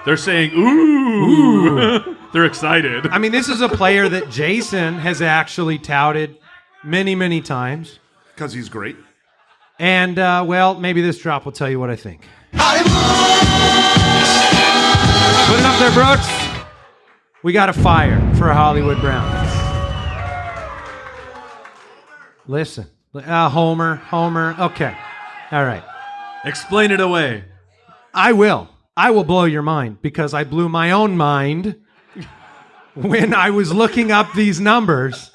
Speaker 2: They're saying ooh. [laughs] They're excited.
Speaker 1: I mean, this is a player that Jason has actually touted many many times,
Speaker 3: Because he's great.
Speaker 1: and uh, well, maybe this drop will tell you what I think. Put it up there, Brooks. We got a fire for Hollywood Brown. Listen, uh, Homer, Homer. Okay, all right.
Speaker 2: Explain it away.
Speaker 1: I will. I will blow your mind because I blew my own mind when I was looking up these numbers.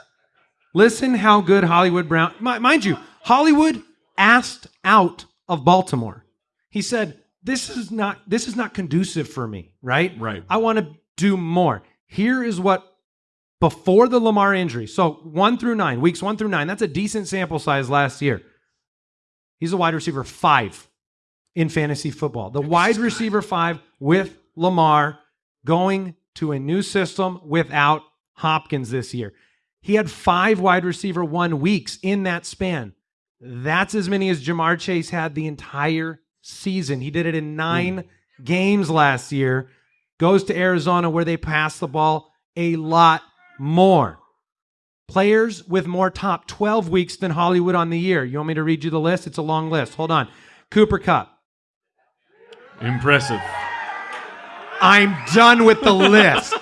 Speaker 1: Listen how good Hollywood Brown. mi- Mind you, Hollywood asked out of Baltimore. He said, "This is not this is not conducive for me, right?
Speaker 2: Right.
Speaker 1: I want to do more. Here is what before the Lamar injury. So 1 through 9, weeks 1 through 9, that's a decent sample size last year. He's a wide receiver 5 in fantasy football. The wide receiver 5 with Lamar going to a new system without Hopkins this year. He had 5 wide receiver 1 weeks in that span. That's as many as Ja'Marr Chase had the entire season. He did it in 9 games last year. Goes to Arizona where they pass the ball a lot more. Players with more top 12 weeks than Hollywood on the year. You want me to read you the list? It's a long list. Hold on. Cooper Kupp.
Speaker 2: Impressive.
Speaker 1: I'm done with the [laughs] list.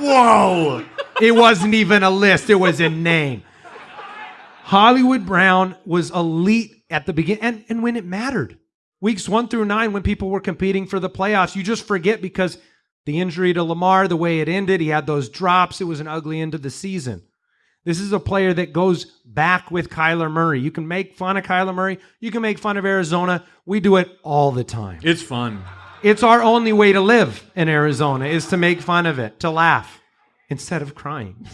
Speaker 3: Whoa!
Speaker 1: It wasn't even a list, it was a name. Hollywood Brown was elite at the beginning and, and when it mattered. Weeks one through nine, when people were competing for the playoffs, you just forget because the injury to Lamar, the way it ended, he had those drops. It was an ugly end of the season. This is a player that goes back with Kyler Murray. You can make fun of Kyler Murray. You can make fun of Arizona. We do it all the time.
Speaker 2: It's fun.
Speaker 1: It's our only way to live in Arizona is to make fun of it, to laugh instead of crying.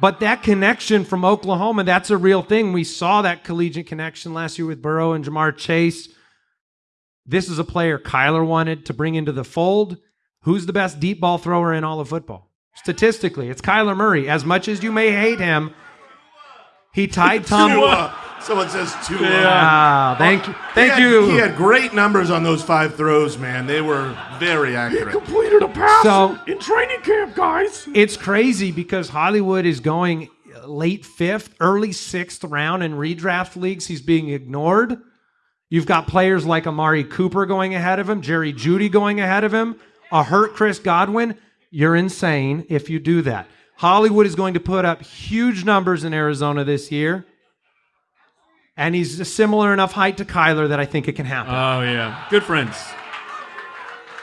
Speaker 1: but that connection from Oklahoma, that's a real thing. We saw that collegiate connection last year with Burrow and Ja'Marr Chase. This is a player Kyler wanted to bring into the fold. Who's the best deep ball thrower in all of football? Statistically, it's Kyler Murray. As much as you may hate him, he tied Tom.
Speaker 3: Tua. Someone says Tua.
Speaker 1: Ah, thank you. Thank
Speaker 3: he had,
Speaker 1: you.
Speaker 3: He had great numbers on those five throws, man. They were very accurate.
Speaker 5: He Completed a pass
Speaker 1: So-
Speaker 5: in training camp, guys.
Speaker 1: It's crazy because Hollywood is going late fifth, early sixth round in redraft leagues. He's being ignored. You've got players like Amari Cooper going ahead of him, Jerry Jeudy going ahead of him, a hurt Chris Godwin. You're insane if you do that. Hollywood is going to put up huge numbers in Arizona this year. And he's a similar enough height to Kyler that I think it can happen.
Speaker 2: Oh yeah. Good friends.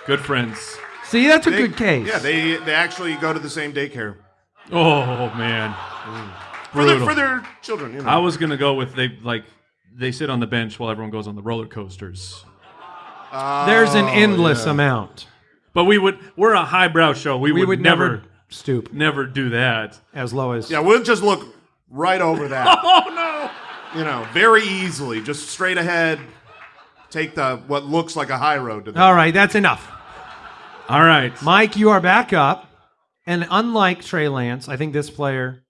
Speaker 2: Good friends.
Speaker 1: See, that's a
Speaker 3: They-
Speaker 1: good case.
Speaker 3: Yeah, they they actually go to the same daycare
Speaker 2: Oh man.
Speaker 3: for their, for their children. You know.
Speaker 2: I was gonna go with they like they sit on the bench while everyone goes on the roller coasters.
Speaker 1: Oh, There's an endless amount.
Speaker 2: But we would we're a highbrow show. We,
Speaker 1: We
Speaker 2: would,
Speaker 1: would
Speaker 2: never
Speaker 1: never stoop
Speaker 2: never do that.
Speaker 1: as low as.
Speaker 3: yeah, we'll just look right over [laughs] that.
Speaker 2: Oh no.
Speaker 3: you know, very easily, just straight ahead. Take the what looks like a high road to them.
Speaker 1: All right, that's enough.
Speaker 2: All right.
Speaker 1: Mike, you are back up. And unlike Trey Lance, I think this player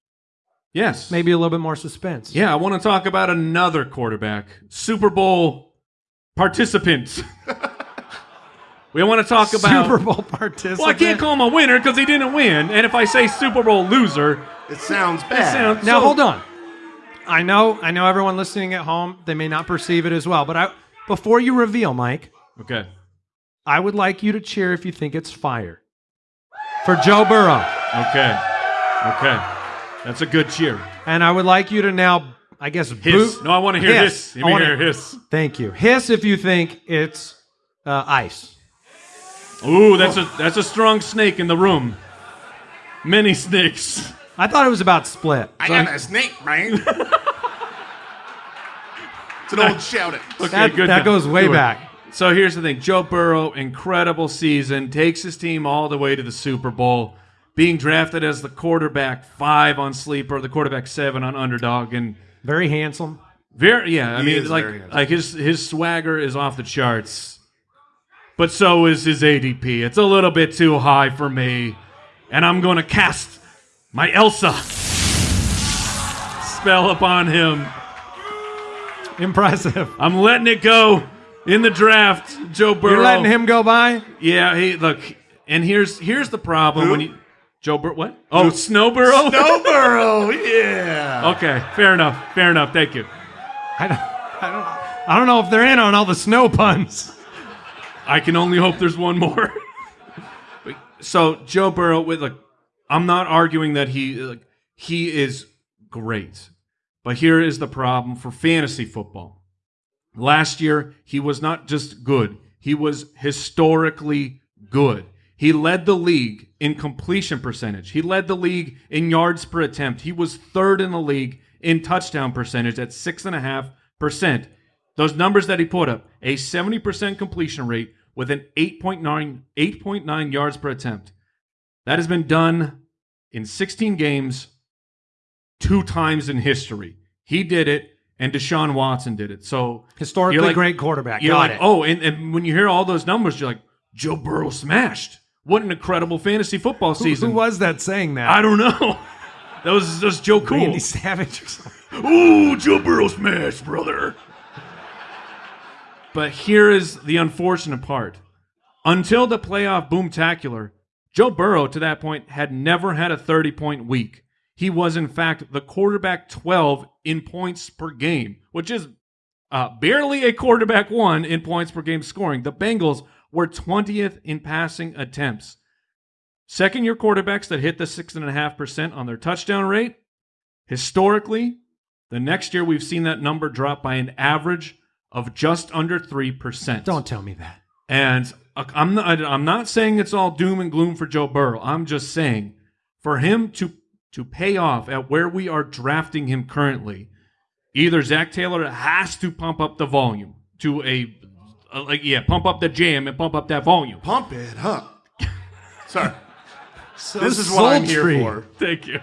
Speaker 2: yes.
Speaker 1: maybe a little bit more suspense.
Speaker 2: Yeah, I want to talk about another quarterback, Super Bowl participant. [laughs] we want to talk about
Speaker 1: Super Bowl participant.
Speaker 2: Well, I can't call him a winner because he didn't win. And if I say Super Bowl loser,
Speaker 3: It sounds
Speaker 2: it
Speaker 3: bad.
Speaker 2: sounds
Speaker 1: Now
Speaker 2: so-
Speaker 1: hold on. I know, I know everyone listening at home, they may not perceive it as well, but I before you reveal, Mike,
Speaker 2: Okay.
Speaker 1: I would like you to cheer if you think it's fire. For Joe Burrow.
Speaker 2: Okay. Okay. That's a good cheer.
Speaker 1: And I would like you to now, I guess,
Speaker 2: Hiss.
Speaker 1: boo-
Speaker 2: No, I want to hear
Speaker 1: Hiss.
Speaker 2: hiss. Let
Speaker 1: I wanna-
Speaker 2: hear hiss.
Speaker 1: Thank you. Hiss if you think it's uh, ice.
Speaker 2: Ooh, that's a that's a strong snake in the room. Many snakes.
Speaker 1: I thought it was about split.
Speaker 3: I got a snake, man. [laughs] it's an old shout it.
Speaker 2: Okay,
Speaker 1: That,
Speaker 2: good.
Speaker 1: that
Speaker 2: now.
Speaker 1: goes way
Speaker 2: Good one.
Speaker 1: back.
Speaker 2: So here's the thing: Joe Burrow, incredible season, takes his team all the way to the Super Bowl, being drafted as the quarterback five on sleeper, the quarterback seven on underdog, and
Speaker 1: Very handsome.
Speaker 2: Very yeah, I
Speaker 3: He
Speaker 2: mean
Speaker 3: is
Speaker 2: like
Speaker 3: very
Speaker 2: like his his swagger is off the charts. But so is his ADP. It's a little bit too high for me. And I'm going to cast my Elsa spell upon him.
Speaker 1: Impressive.
Speaker 2: I'm letting it go in the draft, Joe Burrow.
Speaker 1: You're letting him go by?
Speaker 2: Yeah, he look. And here's here's the problem when you Joe Burrow what? Oh, Snowborough? [laughs]
Speaker 3: No burrow, yeah.
Speaker 2: Okay, fair enough. Fair enough. Thank you.
Speaker 1: I don't, I don't, I don't know if they're in on all the snow puns.
Speaker 2: I can only hope there's one more. [laughs] so Joe Burrow, with like, I'm not arguing that he like he is great, but here is the problem for fantasy football. Last year, he was not just good; he was historically good. He led the league in completion percentage. He led the league in yards per attempt. He was third in the league in touchdown percentage at six and a half percent. those numbers that he put up, a 70% completion rate with an 8.9 8.9 yards per attempt. That has been done in 16 games two times in history. He did it and Deshaun Watson did it. So
Speaker 1: Historically
Speaker 2: like-
Speaker 1: great quarterback.
Speaker 2: you're
Speaker 1: Got
Speaker 2: like,
Speaker 1: it.
Speaker 2: oh, and, and when you hear all those numbers, you're like, Joe Burrow smashed. What an incredible fantasy football season.
Speaker 1: Who was that saying that?
Speaker 2: I don't know. [laughs] That was just Joe Cool.
Speaker 1: Randy Savage or something.
Speaker 2: Ooh, Joe Burrow smash, brother. But here is the unfortunate part. Until the playoff boomtacular, Joe Burrow to that point had never had a 30 point week. He was, in fact, the quarterback 12 in points per game, which is uh, barely a quarterback one in points per game scoring. The Bengals were 20th in passing attempts. Second year quarterbacks that hit the 6.5% on their touchdown rate, historically, the next year we've seen that number drop by an average of just under 3%.
Speaker 1: Don't tell me that.
Speaker 2: And uh, I'm not, I'm not saying it's all doom and gloom for Joe Burrow. I'm just saying for him to to pay off at where we are drafting him currently, either Zac Taylor has to pump up the volume to a, a like yeah, pump up the jam and pump up that volume.
Speaker 3: Pump it up. Sorry. [laughs]
Speaker 1: So
Speaker 3: This is what I'm here for.
Speaker 2: Thank you.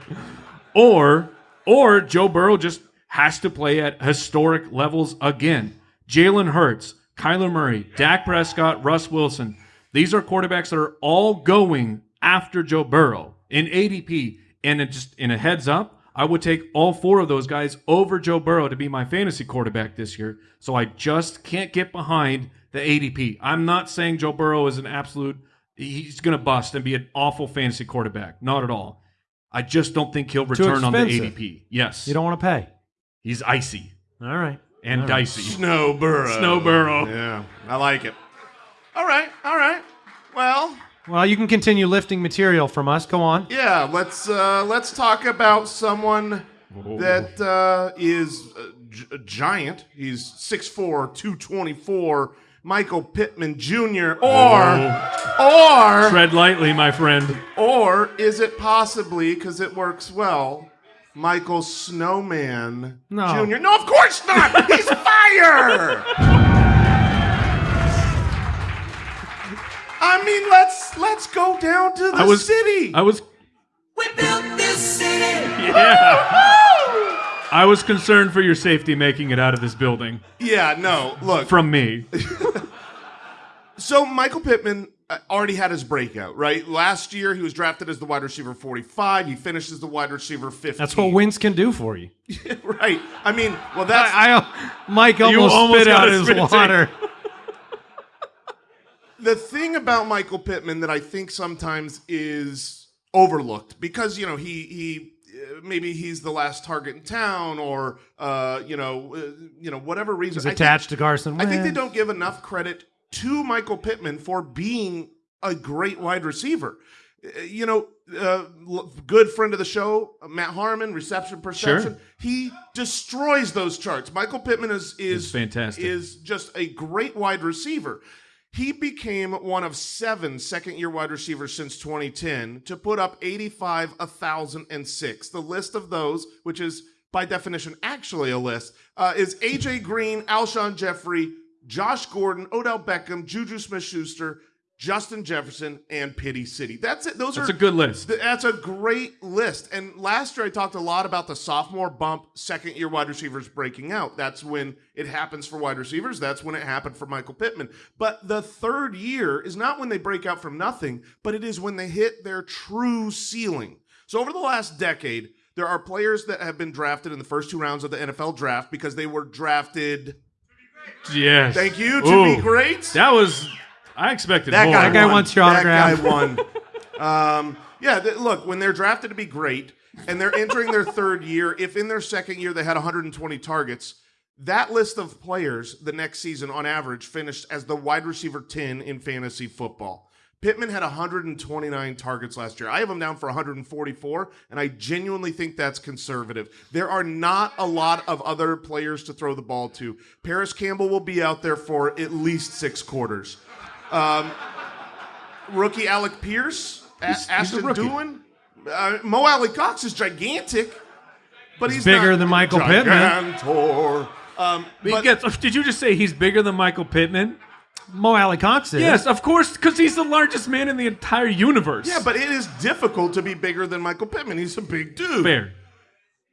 Speaker 2: Or or Joe Burrow just has to play at historic levels again. Jalen Hurts, Kyler Murray, Dak Prescott, Russ Wilson. These are quarterbacks that are all going after Joe Burrow in ADP. And it just in a heads up, I would take all four of those guys over Joe Burrow to be my fantasy quarterback this year. So I just can't get behind the ADP. I'm not saying Joe Burrow is an absolute he's going to bust and be an awful fantasy quarterback. Not at all. I just don't think he'll return on the. ADP. Yes.
Speaker 1: You don't want to pay.
Speaker 2: he's icy
Speaker 1: All right.
Speaker 2: And
Speaker 1: All right.
Speaker 2: dicey.
Speaker 3: Snow Burrow.
Speaker 2: Snow Burrow.
Speaker 3: Yeah, I like it. All right, all right. Well,
Speaker 1: Well, you can continue lifting material from us. Go on.
Speaker 3: yeah. Let's uh, let's talk about someone that uh, is a, giant. He's 6'4", 224, Michael Pittman Jr. Or or
Speaker 2: Tread lightly, my friend.
Speaker 3: or is it possibly because it works well? Michael Snowman
Speaker 1: No.
Speaker 3: Jr. No, of course not. He's [laughs] fire. I mean, let's let's go down to the
Speaker 2: I was
Speaker 3: city.
Speaker 2: I was
Speaker 6: We built this city.
Speaker 2: yeah. I was concerned for your safety making it out of this building
Speaker 3: yeah, no, look.
Speaker 2: from me. [laughs]
Speaker 3: So Michael Pittman already had his breakout, right? Last year he was drafted as the wide receiver 45. He finishes the wide receiver 50.
Speaker 1: That's what wins can do for you. [laughs]
Speaker 3: right. I mean, well, that's
Speaker 1: I, I Mike almost,
Speaker 2: almost
Speaker 1: spit out his water. [laughs]
Speaker 3: the thing about Michael Pittman that I think sometimes is overlooked because you know he he uh, maybe he's the last target in town or uh, you know uh, you know whatever reason
Speaker 1: He's
Speaker 3: I think-
Speaker 1: attached to Carson
Speaker 3: I think they don't give enough credit to Michael Pittman for being a great wide receiver. Uh, You know, uh, good friend of the show, Matt Harmon, reception perception.
Speaker 2: Sure.
Speaker 3: He destroys those charts. Michael Pittman is is
Speaker 2: fantastic.
Speaker 3: Is just a great wide receiver. He became one of seven second year wide receivers since 2010 to put up 85, 1,006. The list of those, which is by definition actually a list, uh, is AJ Green, Alshon Jeffery, Josh Gordon, Odell Beckham, Juju Smith Schuster, Justin Jefferson, and Pity City. That's it. Those
Speaker 2: That's
Speaker 3: are
Speaker 2: a good list.
Speaker 3: Th- That's a great list. And last year I talked a lot about the sophomore bump, second year wide receivers breaking out. That's when it happens for wide receivers. That's when it happened for Michael Pittman. But the third year is not when they break out from nothing, but it is when they hit their true ceiling. So over the last decade, there are players that have been drafted in the first two rounds of the NFL draft because they were drafted.
Speaker 2: Yes.
Speaker 3: Thank you to
Speaker 2: Ooh.
Speaker 3: be great.
Speaker 2: That was I expected
Speaker 3: That
Speaker 2: more.
Speaker 3: guy,
Speaker 1: That guy
Speaker 3: won.
Speaker 1: wants your
Speaker 3: That
Speaker 1: autograph.
Speaker 3: guy won. [laughs] um, yeah, th- look, when they're drafted to be great and they're entering their third year, if in their second year they had 120 targets, that list of players the next season on average finished as the wide receiver 10 in fantasy football. Pittman had 129 targets last year. I have him down for 144, and I genuinely think that's conservative. There are not a lot of other players to throw the ball to. Parris Campbell will be out there for at least six quarters. Um, rookie Alec Pierce, A-
Speaker 2: He's- he's
Speaker 3: Ashton
Speaker 2: rookie.
Speaker 3: Dulin, uh, Mo Alie-Cox is gigantic, but he's,
Speaker 1: bigger
Speaker 3: not-
Speaker 1: than Michael Pittman.
Speaker 3: Gigantor. Um, but
Speaker 2: gets, did you just say he's bigger than Michael Pittman?
Speaker 1: Mo Alie-Cox is.
Speaker 2: Yes, of course, because he's the largest man in the entire universe.
Speaker 3: yeah, but it is difficult to be bigger than Michael Pittman. He's a big dude.
Speaker 2: fair.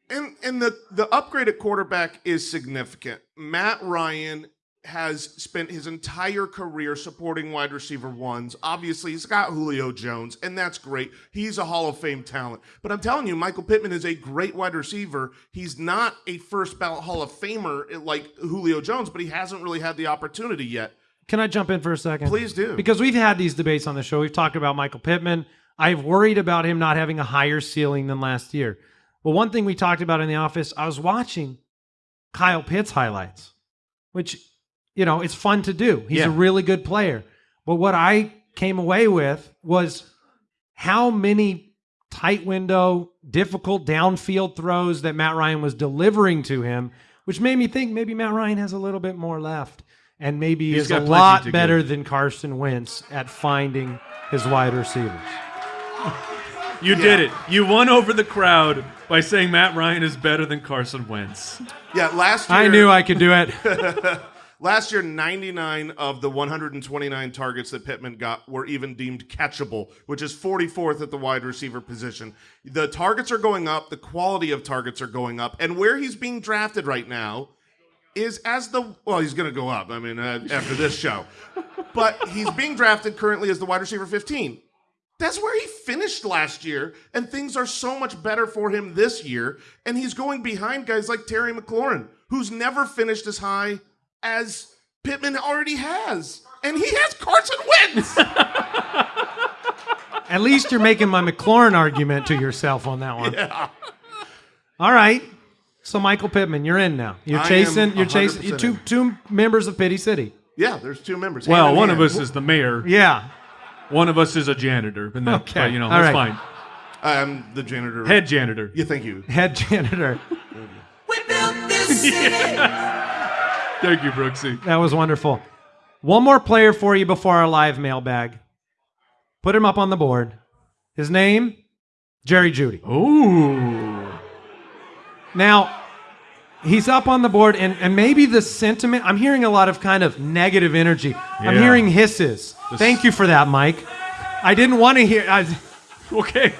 Speaker 3: And and the the upgrade at quarterback is significant. Matt Ryan has spent his entire career supporting wide receiver ones. Obviously, he's got Julio Jones, and that's great. He's a Hall of Fame talent. But I'm telling you, Michael Pittman is a great wide receiver. He's not a first ballot Hall of Famer like Julio Jones, but he hasn't really had the opportunity yet.
Speaker 1: Can I jump in for a second?
Speaker 3: Please do.
Speaker 1: Because we've had these debates on the show. We've talked about Michael Pittman. I've worried about him not having a higher ceiling than last year. Well, one thing we talked about in the office, I was watching Kyle Pitts highlights, which, you know, it's fun to do. He's
Speaker 2: Yeah.
Speaker 1: a really good player. But what I came away with was how many tight window, difficult downfield throws that Matt Ryan was delivering to him, which made me think maybe Matt Ryan has a little bit more left. And maybe
Speaker 2: He's
Speaker 1: is a lot better
Speaker 2: give.
Speaker 1: than Carson Wentz at finding his wide receivers. [laughs]
Speaker 2: You did it. You won over the crowd by saying Matt Ryan is better than Carson Wentz.
Speaker 3: Yeah, last year
Speaker 1: I knew I could do it. [laughs] [laughs]
Speaker 3: Last year, 99 of the 129 targets that Pittman got were even deemed catchable, which is 44th at the wide receiver position. The targets are going up, the quality of targets are going up, and where he's being drafted right now is as the well, he's going to go up. I mean, uh, after this show, but he's being drafted currently as the wide receiver 15. That's where he finished last year, and things are so much better for him this year. And he's going behind guys like Terry McLaurin, who's never finished as high as Pittman already has. And he has Carson Wentz. [laughs]
Speaker 1: At least you're making my McLaurin argument to yourself on that one. Yeah. All right. So Michael Pittman, you're in now. You're
Speaker 3: I am
Speaker 1: chasing. You're chasing.
Speaker 3: 100%
Speaker 1: You're two
Speaker 3: in.
Speaker 1: two members of Pity City.
Speaker 3: yeah, there's two members.
Speaker 2: Well,
Speaker 3: Hand in
Speaker 2: one of
Speaker 3: hand.
Speaker 2: us is the mayor.
Speaker 1: Yeah.
Speaker 2: One of us is a janitor. And that,
Speaker 1: Okay.
Speaker 2: but, you know,
Speaker 1: All
Speaker 2: that's
Speaker 1: right.
Speaker 2: fine.
Speaker 3: I'm the janitor.
Speaker 2: Head janitor.
Speaker 3: Yeah, thank you.
Speaker 1: Head janitor. [laughs]
Speaker 6: We built this city.
Speaker 2: Thank you, Brooksy.
Speaker 1: That was wonderful. One more player for you before our live mailbag. Put him up on the board. His name, Jerry Jeudy.
Speaker 2: Ooh.
Speaker 1: Now, he's up on the board, and, and maybe the sentiment, I'm hearing a lot of kind of negative energy. I'm
Speaker 2: Yeah.
Speaker 1: hearing hisses. Thank you for that, Mike. I didn't want to hear I, [laughs]
Speaker 2: Okay.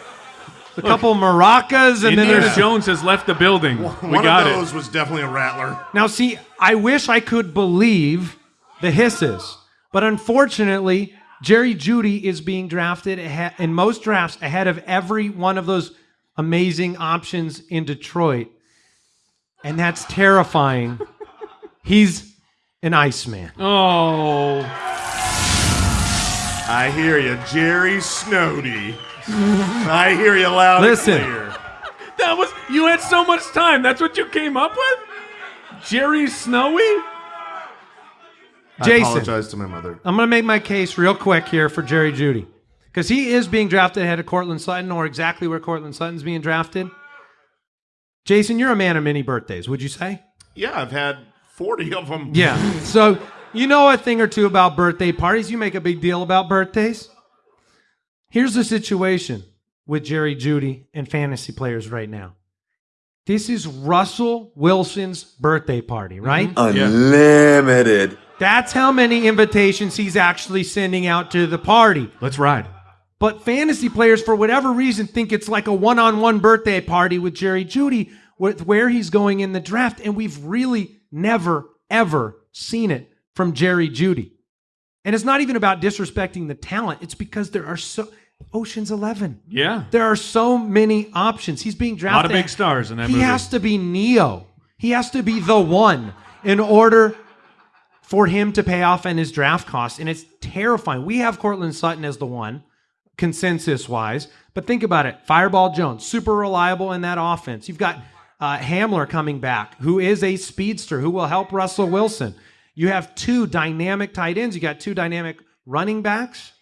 Speaker 1: a couple maracas, and then
Speaker 2: Indiana
Speaker 1: there's.
Speaker 2: Jones has left the building. we
Speaker 3: One
Speaker 2: got
Speaker 3: of
Speaker 2: it.
Speaker 3: those was definitely a rattler.
Speaker 1: Now, see, I wish I could believe the hisses, but unfortunately, Jerry Jeudy is being drafted ahe- in most drafts ahead of every one of those amazing options in Detroit. And that's terrifying. He's an Iceman.
Speaker 2: Oh.
Speaker 3: I hear you, Jerry Snowdy. I hear you loud
Speaker 1: Listen.
Speaker 3: and clear.
Speaker 2: That was you had so much time. That's what you came up with? Jerry Snowy?
Speaker 1: Jason.
Speaker 3: I apologize to my mother.
Speaker 1: I'm going to make my case real quick here for Jerry Jeudy. Because he is being drafted ahead of Courtland Sutton, or exactly where Courtland Sutton's being drafted. Jason, you're a man of many birthdays, would you say?
Speaker 3: Yeah, I've had 40 of them.
Speaker 1: Yeah. [laughs] So you know a thing or two about birthday parties. You make a big deal about birthdays. Here's the situation with Jerry Jeudy and fantasy players right now. This is Russell Wilson's birthday party, right? Mm-hmm.
Speaker 7: Unlimited.
Speaker 1: That's how many invitations he's actually sending out to the party.
Speaker 2: Let's ride.
Speaker 1: But fantasy players, for whatever reason, think it's like a one on one birthday party with Jerry Jeudy, with where he's going in the draft. And we've really never, ever seen it from Jerry Jeudy. And it's not even about disrespecting the talent, it's because there are so. Ocean's 11.
Speaker 2: Yeah.
Speaker 1: There are so many options. He's being drafted.
Speaker 2: A lot of big stars in that
Speaker 1: he
Speaker 2: movie.
Speaker 1: has to be Neo. He has to be the one in order for him to pay off on his draft costs. And it's terrifying. We have Courtland Sutton as the one, consensus wise. But think about it Fireball Jones, super reliable in that offense. You've got uh, Hamler coming back, who is a speedster who will help Russell Wilson. You have two dynamic tight ends, you got two dynamic running backs.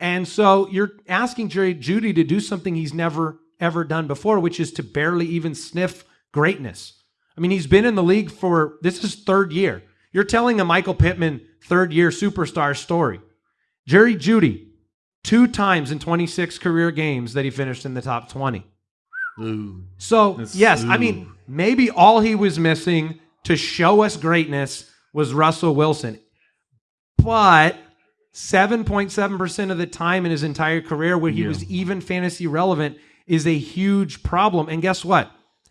Speaker 1: And so you're asking Jerry Jeudy to do something he's never, ever done before, which is to barely even sniff greatness. I mean, he's been in the league for this is third year. You're telling a Michael Pittman third year superstar story. Jerry Jeudy, two times in 26 career games that he finished in the top 20.
Speaker 2: Ooh.
Speaker 1: So,
Speaker 2: That's-
Speaker 1: yes, I mean, maybe all he was missing to show us greatness was Russell Wilson. But 7.7% of the time in his entire career where he
Speaker 2: Yeah.
Speaker 1: was even fantasy relevant is a huge problem. And guess what?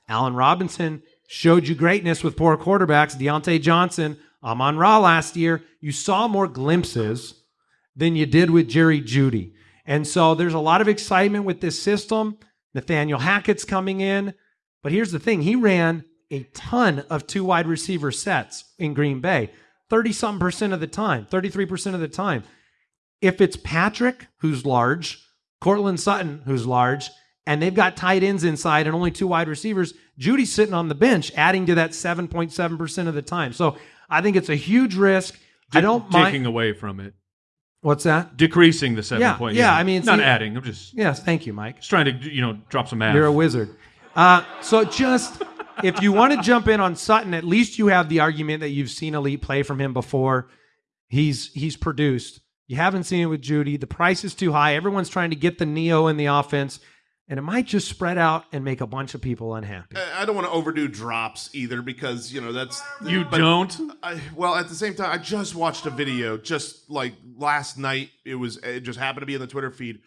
Speaker 1: Allen Robinson showed you greatness with poor quarterbacks. Diontae Johnson, Amon Ra last year. You saw more glimpses than you did with Jerry Jeudy. And so there's a lot of excitement with this system. Nathaniel Hackett's coming in. But here's the thing he ran a ton of two wide receiver sets in Green Bay, 30 something percent of the time, 33% of the time. If it's Patrick, who's large, Courtland Sutton, who's large, and they've got tight ends inside and only two wide receivers, Jeudy's sitting on the bench, adding to that 7.7% of the time. So I think it's a huge risk. I don't
Speaker 2: taking
Speaker 1: mind.
Speaker 2: away from it,
Speaker 1: What's that?
Speaker 2: decreasing the seven
Speaker 1: Yeah,
Speaker 2: point.
Speaker 1: yeah, yeah. I mean, it's
Speaker 2: not
Speaker 1: e-
Speaker 2: adding. I'm just
Speaker 1: Yes, thank you, Mike.
Speaker 2: just trying to you know drop some math.
Speaker 1: You're a wizard. Uh, so just if you want to jump in on Sutton, at least you have the argument that you've seen elite play from him before. He's he's produced. You haven't seen it with Jeudy. The price is too high. Everyone's trying to get the neo in the offense, and it might just spread out and make a bunch of people unhappy.
Speaker 3: I- I don't want to overdo drops either because you know that's
Speaker 2: you
Speaker 3: but-
Speaker 2: don't.
Speaker 3: I, well, at the same time, I just watched a video just like last night. It was it just happened to be in the Twitter feed,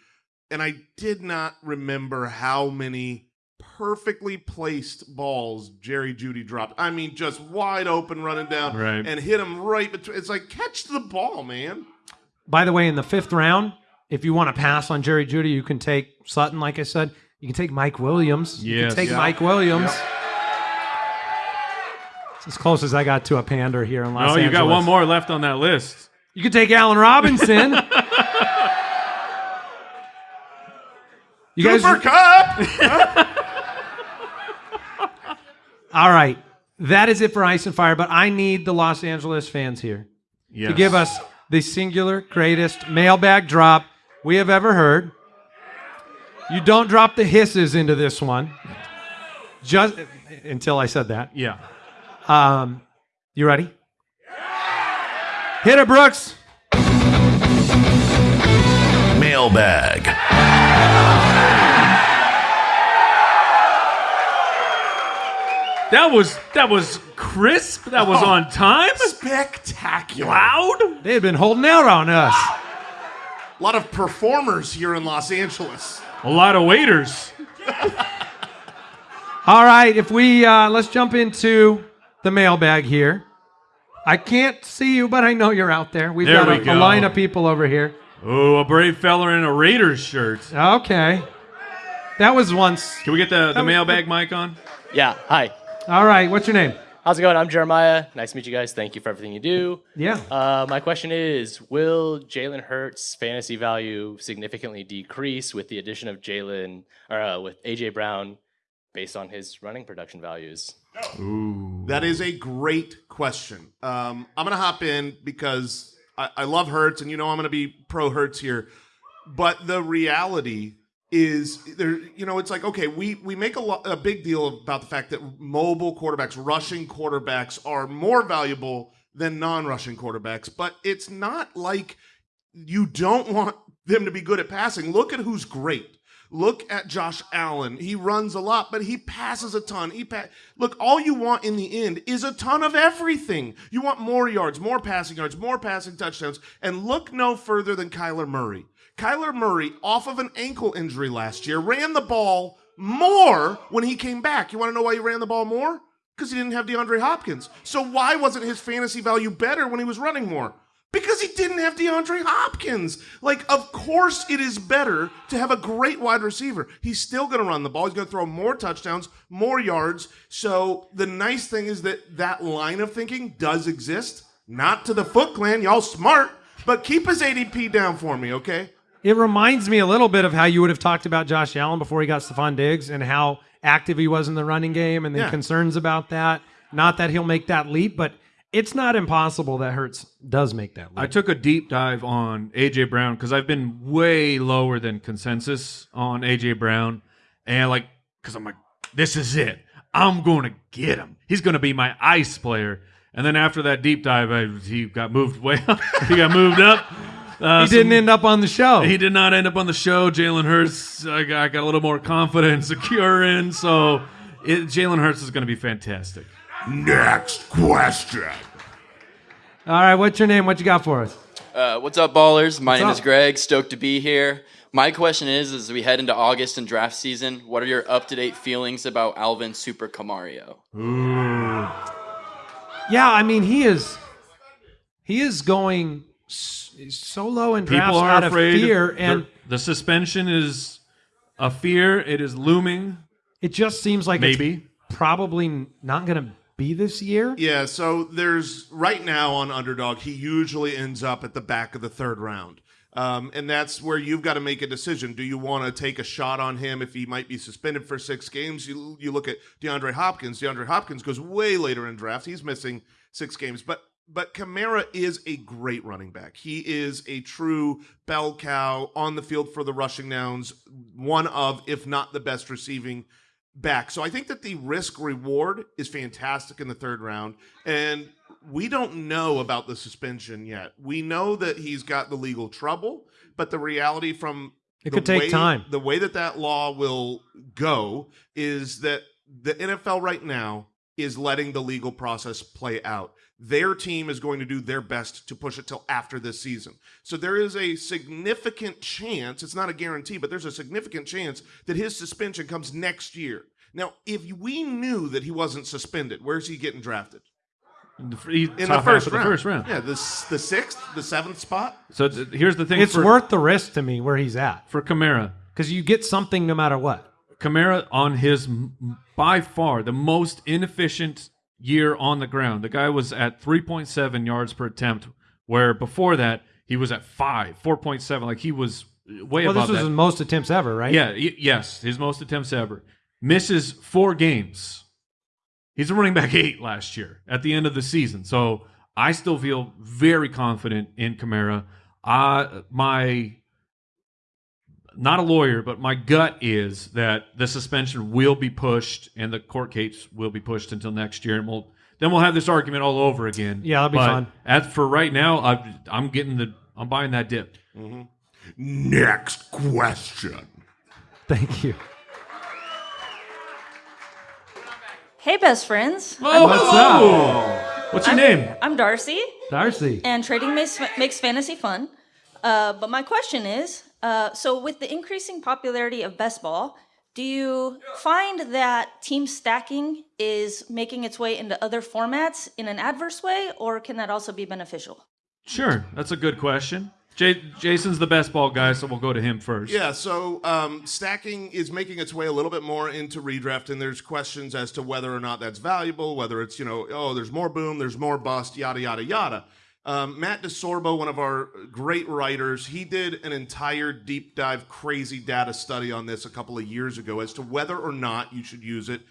Speaker 3: and I did not remember how many perfectly placed balls Jerry Jeudy dropped. I mean, just wide open, running down,
Speaker 2: Right.
Speaker 3: and hit him right between. It's like catch the ball, man.
Speaker 1: By the way, in the fifth round, if you want to pass on Jerry Jeudy, you can take Sutton. Like I said, you can take Mike Williams. you can take
Speaker 3: Yeah.
Speaker 1: Mike Williams. It's as close as I got to a pander here in Los
Speaker 2: Oh,
Speaker 1: Angeles.
Speaker 2: you got one more left on that list.
Speaker 1: You could take Allen Robinson. [laughs] you guys,
Speaker 3: Cooper Kupp. [laughs]
Speaker 1: all right. That is it for Ice and Fire. But I need the Los Angeles fans here
Speaker 2: Yes.
Speaker 1: to give us the singular greatest mailbag drop we have ever heard. You don't drop the hisses into this one. Just until I said that.
Speaker 2: Yeah.
Speaker 1: Um, you ready? Hit it, Brooks.
Speaker 4: Mailbag.
Speaker 2: That was that was crisp. That was on time.
Speaker 3: Spectacular.
Speaker 2: Loud.
Speaker 1: They had been holding out on us.
Speaker 3: A lot of performers here in Los Angeles.
Speaker 2: A lot of waiters.
Speaker 1: All right, if we uh, let's jump into the mailbag here. I can't see you, but I know you're out there. We've
Speaker 2: There
Speaker 1: got
Speaker 2: we
Speaker 1: a, a
Speaker 2: go.
Speaker 1: line of people over here.
Speaker 2: Oh, a brave fella in a Raiders shirt.
Speaker 1: Okay, that was once.
Speaker 2: Can we get the, the mailbag mic on?
Speaker 8: Yeah, hi.
Speaker 1: All right, what's your name?
Speaker 8: How's it going? I'm Jeremiah. Nice to meet you guys. Thank you for everything you do.
Speaker 1: Yeah.
Speaker 8: Uh, my question is Will Jalen Hurts' fantasy value significantly decrease with the addition of Jalen, or uh, with A.J. Brown based on his running production values?
Speaker 3: That is a great question. Um, I'm going to hop in because I, I love Hurts, and you know I'm going to be pro Hurts here. But the reality is, there. You know, it's like okay, we we make a, lo- a big deal about the fact that mobile quarterbacks, rushing quarterbacks, are more valuable than non-rushing quarterbacks. But it's not like you don't want them to be good at passing. Look at who's great. Look at Josh Allen. He runs a lot, but he passes a ton. He pa- Look, all you want in the end is a ton of everything. You want more yards, more passing yards, more passing touchdowns. And look no further than Kyler Murray. Kyler Murray, off of an ankle injury last year, ran the ball more when he came back. You want to know why he ran the ball more? Because he didn't have DeAndre Hopkins. So why wasn't his fantasy value better when he was running more? Because he didn't have DeAndre Hopkins. Like, of course, it is better to have a great wide receiver. He's still going to run the ball. He's going to throw more touchdowns, more yards. So the nice thing is that that line of thinking does exist. Not to the Foot Clan, y'all smart, but keep his ADP down for me, okay?
Speaker 1: It reminds me a little bit of how you would have talked about Josh Allen before he got Stefon Diggs and how active he was in the running game and the
Speaker 3: Yeah.
Speaker 1: concerns about that. Not that he'll make that leap, but it's not impossible that Hurts does make that leap.
Speaker 2: I took a deep dive on AJ Brown because I've been way lower than consensus on AJ Brown, and like, because I'm like, this is it. I'm going to get him. He's going to be my ice player. And then after that deep dive, I, he got moved way [laughs] up. he got moved up. Uh,
Speaker 1: he didn't
Speaker 2: some-
Speaker 1: end up on the show.
Speaker 2: He did not end up on the show. Jalen Hurts, I got, I got a little more confident, secure [laughs] in. So it, Jalen Hurts is going to be fantastic.
Speaker 3: Next question.
Speaker 1: All right, what's your name? What you got for us?
Speaker 9: Uh, what's up, ballers? My
Speaker 1: What's
Speaker 9: name
Speaker 1: up?
Speaker 9: is Greg. Stoked to be here. My question is: As we head into August and draft season, what are your up-to-date feelings about Alvin Super Camario?
Speaker 1: Yeah, I mean he is he is going so low in drafts
Speaker 2: People are
Speaker 1: out
Speaker 2: afraid.
Speaker 1: of fear,
Speaker 2: They're-
Speaker 1: and
Speaker 2: the suspension is a fear. It is looming.
Speaker 1: it just seems like
Speaker 2: Maybe.
Speaker 1: it's probably not going to be this year.
Speaker 3: Yeah, so there's right now on Underdog, he usually ends up at the back of the third round. Um, and that's where you've got to make a decision. Do you want to take a shot on him if he might be suspended for six games? You, you look at DeAndre Hopkins. DeAndre Hopkins goes way later in draft. He's missing six games. But but Kamara is a great running back. He is a true bell cow on the field for the rushing downs, one of, if not the best receiving back. So I think that the risk reward is fantastic in the third round. And we don't know about the suspension yet. We know that he's got the legal trouble, but the reality from
Speaker 1: It could take
Speaker 3: way-
Speaker 1: time.
Speaker 3: The way that that law will go is that the NFL right now is letting the legal process play out. Their team is going to do their best to push it till after this season. So there is a significant chance, it's not a guarantee, but there's a significant chance that his suspension comes next year. Now, if we knew that he wasn't suspended, where's he getting drafted?
Speaker 2: In the,
Speaker 3: In the first
Speaker 2: of the
Speaker 3: round.
Speaker 2: first round.
Speaker 3: Yeah, the, the sixth, the seventh spot.
Speaker 2: So th- here's the thing.
Speaker 1: It's
Speaker 2: for,
Speaker 1: worth the risk to me where he's at
Speaker 2: for Kamara.
Speaker 1: because you get something no matter what.
Speaker 2: Kamara on his by far the most inefficient year on the ground. The guy was at 3.7 yards per attempt, where before that he was at five, 4.7. Like he was way
Speaker 1: Well,
Speaker 2: above
Speaker 1: this was
Speaker 2: that.
Speaker 1: his most attempts ever, right?
Speaker 2: Yeah, yes, his most attempts ever. Misses four games. He's a running back eight last year at the end of the season. So I still feel very confident in Kamara. Uh, my not a lawyer, but my gut is that the suspension will be pushed and the court case will be pushed until next year, and we'll then we'll have this argument all over again.
Speaker 1: Yeah, that'll be
Speaker 2: But
Speaker 1: fun.
Speaker 2: As for right now, I'm, I'm getting the I'm buying that dip.
Speaker 3: Next question.
Speaker 1: Thank you.
Speaker 10: Hey, best friends.
Speaker 2: Oh,
Speaker 1: What's
Speaker 2: hello. What's your name?
Speaker 10: I'm Darcy,
Speaker 1: Darcy.
Speaker 10: and trading makes, makes fantasy fun. Uh, but my question is uh, so, with the increasing popularity of best ball, do you find that team stacking is making its way into other formats in an adverse way, or can that also be beneficial?
Speaker 2: Sure, that's a good question. J- Jason's the best ball guy, so we'll go to him first.
Speaker 3: Yeah, so um, stacking is making its way a little bit more into redraft, and there's questions as to whether or not that's valuable, whether it's, you know, oh, there's more boom, there's more bust, yada, yada, yada. Um, Matt DeSorbo, one of our great writers, he did an entire deep dive, crazy data study on this a couple of years ago as to whether or not you should use it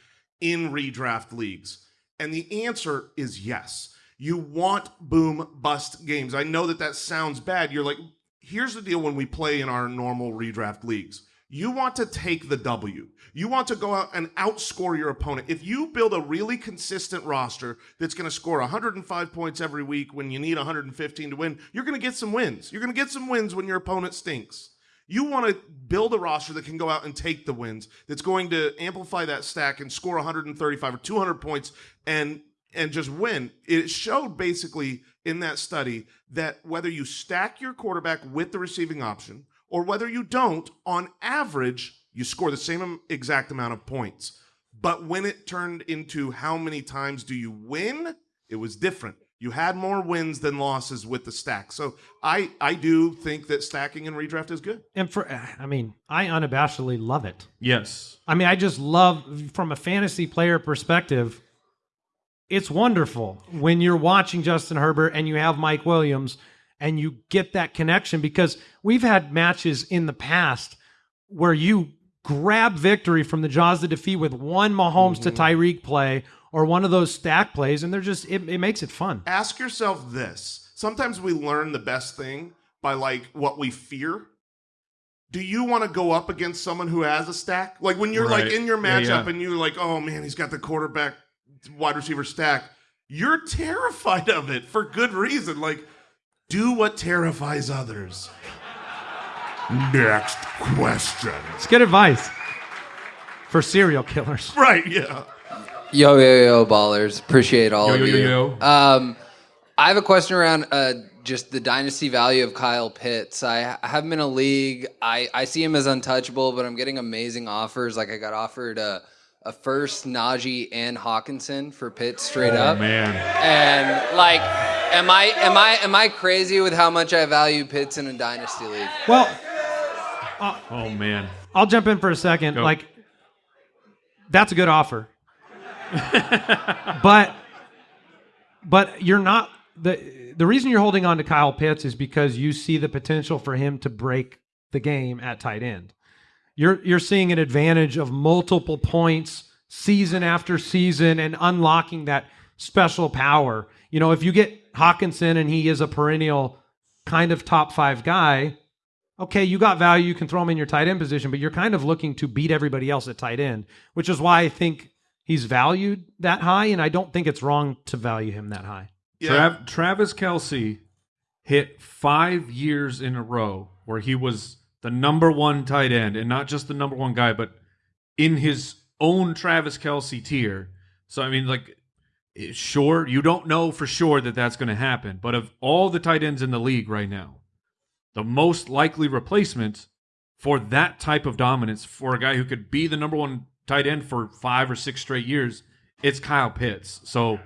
Speaker 3: in redraft leagues. And the answer is yes. You want boom bust games. I know that that sounds bad. You're like, here's the deal when we play in our normal redraft leagues. You want to take the W. You want to go out and outscore your opponent. If you build a really consistent roster that's going to score 105 points every week when you need 115 to win, you're going to get some wins. You're going to get some wins when your opponent stinks. You want to build a roster that can go out and take the wins, that's going to amplify that stack and score 135 or 200 points and and just win. It showed basically in that study that whether you stack your quarterback with the receiving option or whether you don't, on average, you score the same exact amount of points. But when it turned into how many times do you win, it was different. You had more wins than losses with the stack. So I I do think that stacking and redraft is good.
Speaker 1: And for, I mean, I unabashedly love it.
Speaker 2: Yes.
Speaker 1: I mean, I just love from a fantasy player perspective. It's wonderful when you're watching Justin Herbert and you have Mike Williams and you get that connection because we've had matches in the past where you grab victory from the jaws of defeat with one Mahomes to mm-hmm. Tyreek play or one of those stack plays, and they're just it, it makes it fun.
Speaker 3: Ask yourself this. Sometimes we learn the best thing by like what we fear. Do you want to go up against someone who has a stack? Like when you're like in your
Speaker 2: Yeah,
Speaker 3: matchup
Speaker 2: yeah.
Speaker 3: and you're like, oh man, he's got the quarterback wide receiver stack. You're terrified of it for good reason. Like, do what terrifies others. Next question.
Speaker 1: It's good advice for serial killers. [laughs]
Speaker 3: Right, yeah.
Speaker 11: Yo, yo, yo, ballers. Appreciate all
Speaker 2: Yo,
Speaker 11: of
Speaker 2: yo,
Speaker 11: you.
Speaker 2: yo, yo.
Speaker 11: Um, I have a question around uh, just the dynasty value of Kyle Pitts. I, I have him in a league. I, I see him as untouchable, but I'm getting amazing offers. Like I got offered a, a first Najee and Hockenson for Pitts straight
Speaker 2: Oh,
Speaker 11: up.
Speaker 2: man.
Speaker 11: And like, am I am I am I crazy with how much I value Pitts in a dynasty league?
Speaker 1: Well, uh,
Speaker 2: Oh man.
Speaker 1: I'll jump in for a second.
Speaker 2: Go.
Speaker 1: Like, that's a good offer. [laughs] but, but you're not the the reason you're holding on to Kyle Pitts is because you see the potential for him to break the game at tight end. You're you're seeing an advantage of multiple points season after season and unlocking that special power. You know, if you get Hockenson and he is a perennial kind of top five guy, okay, you got value. You can throw him in your tight end position, but you're kind of looking to beat everybody else at tight end, which is why I think he's valued that high. And I don't think it's wrong to value him that high.
Speaker 2: Trav- Travis Kelce hit five years in a row where he was the number one tight end, and not just the number one guy, but in his own Travis Kelce tier. So I mean, like, sure, you don't know for sure that that's going to happen, but of all the tight ends in the league right now, the most likely replacement for that type of dominance for a guy who could be the number one tight end for five or six straight years, it's Kyle Pitts. So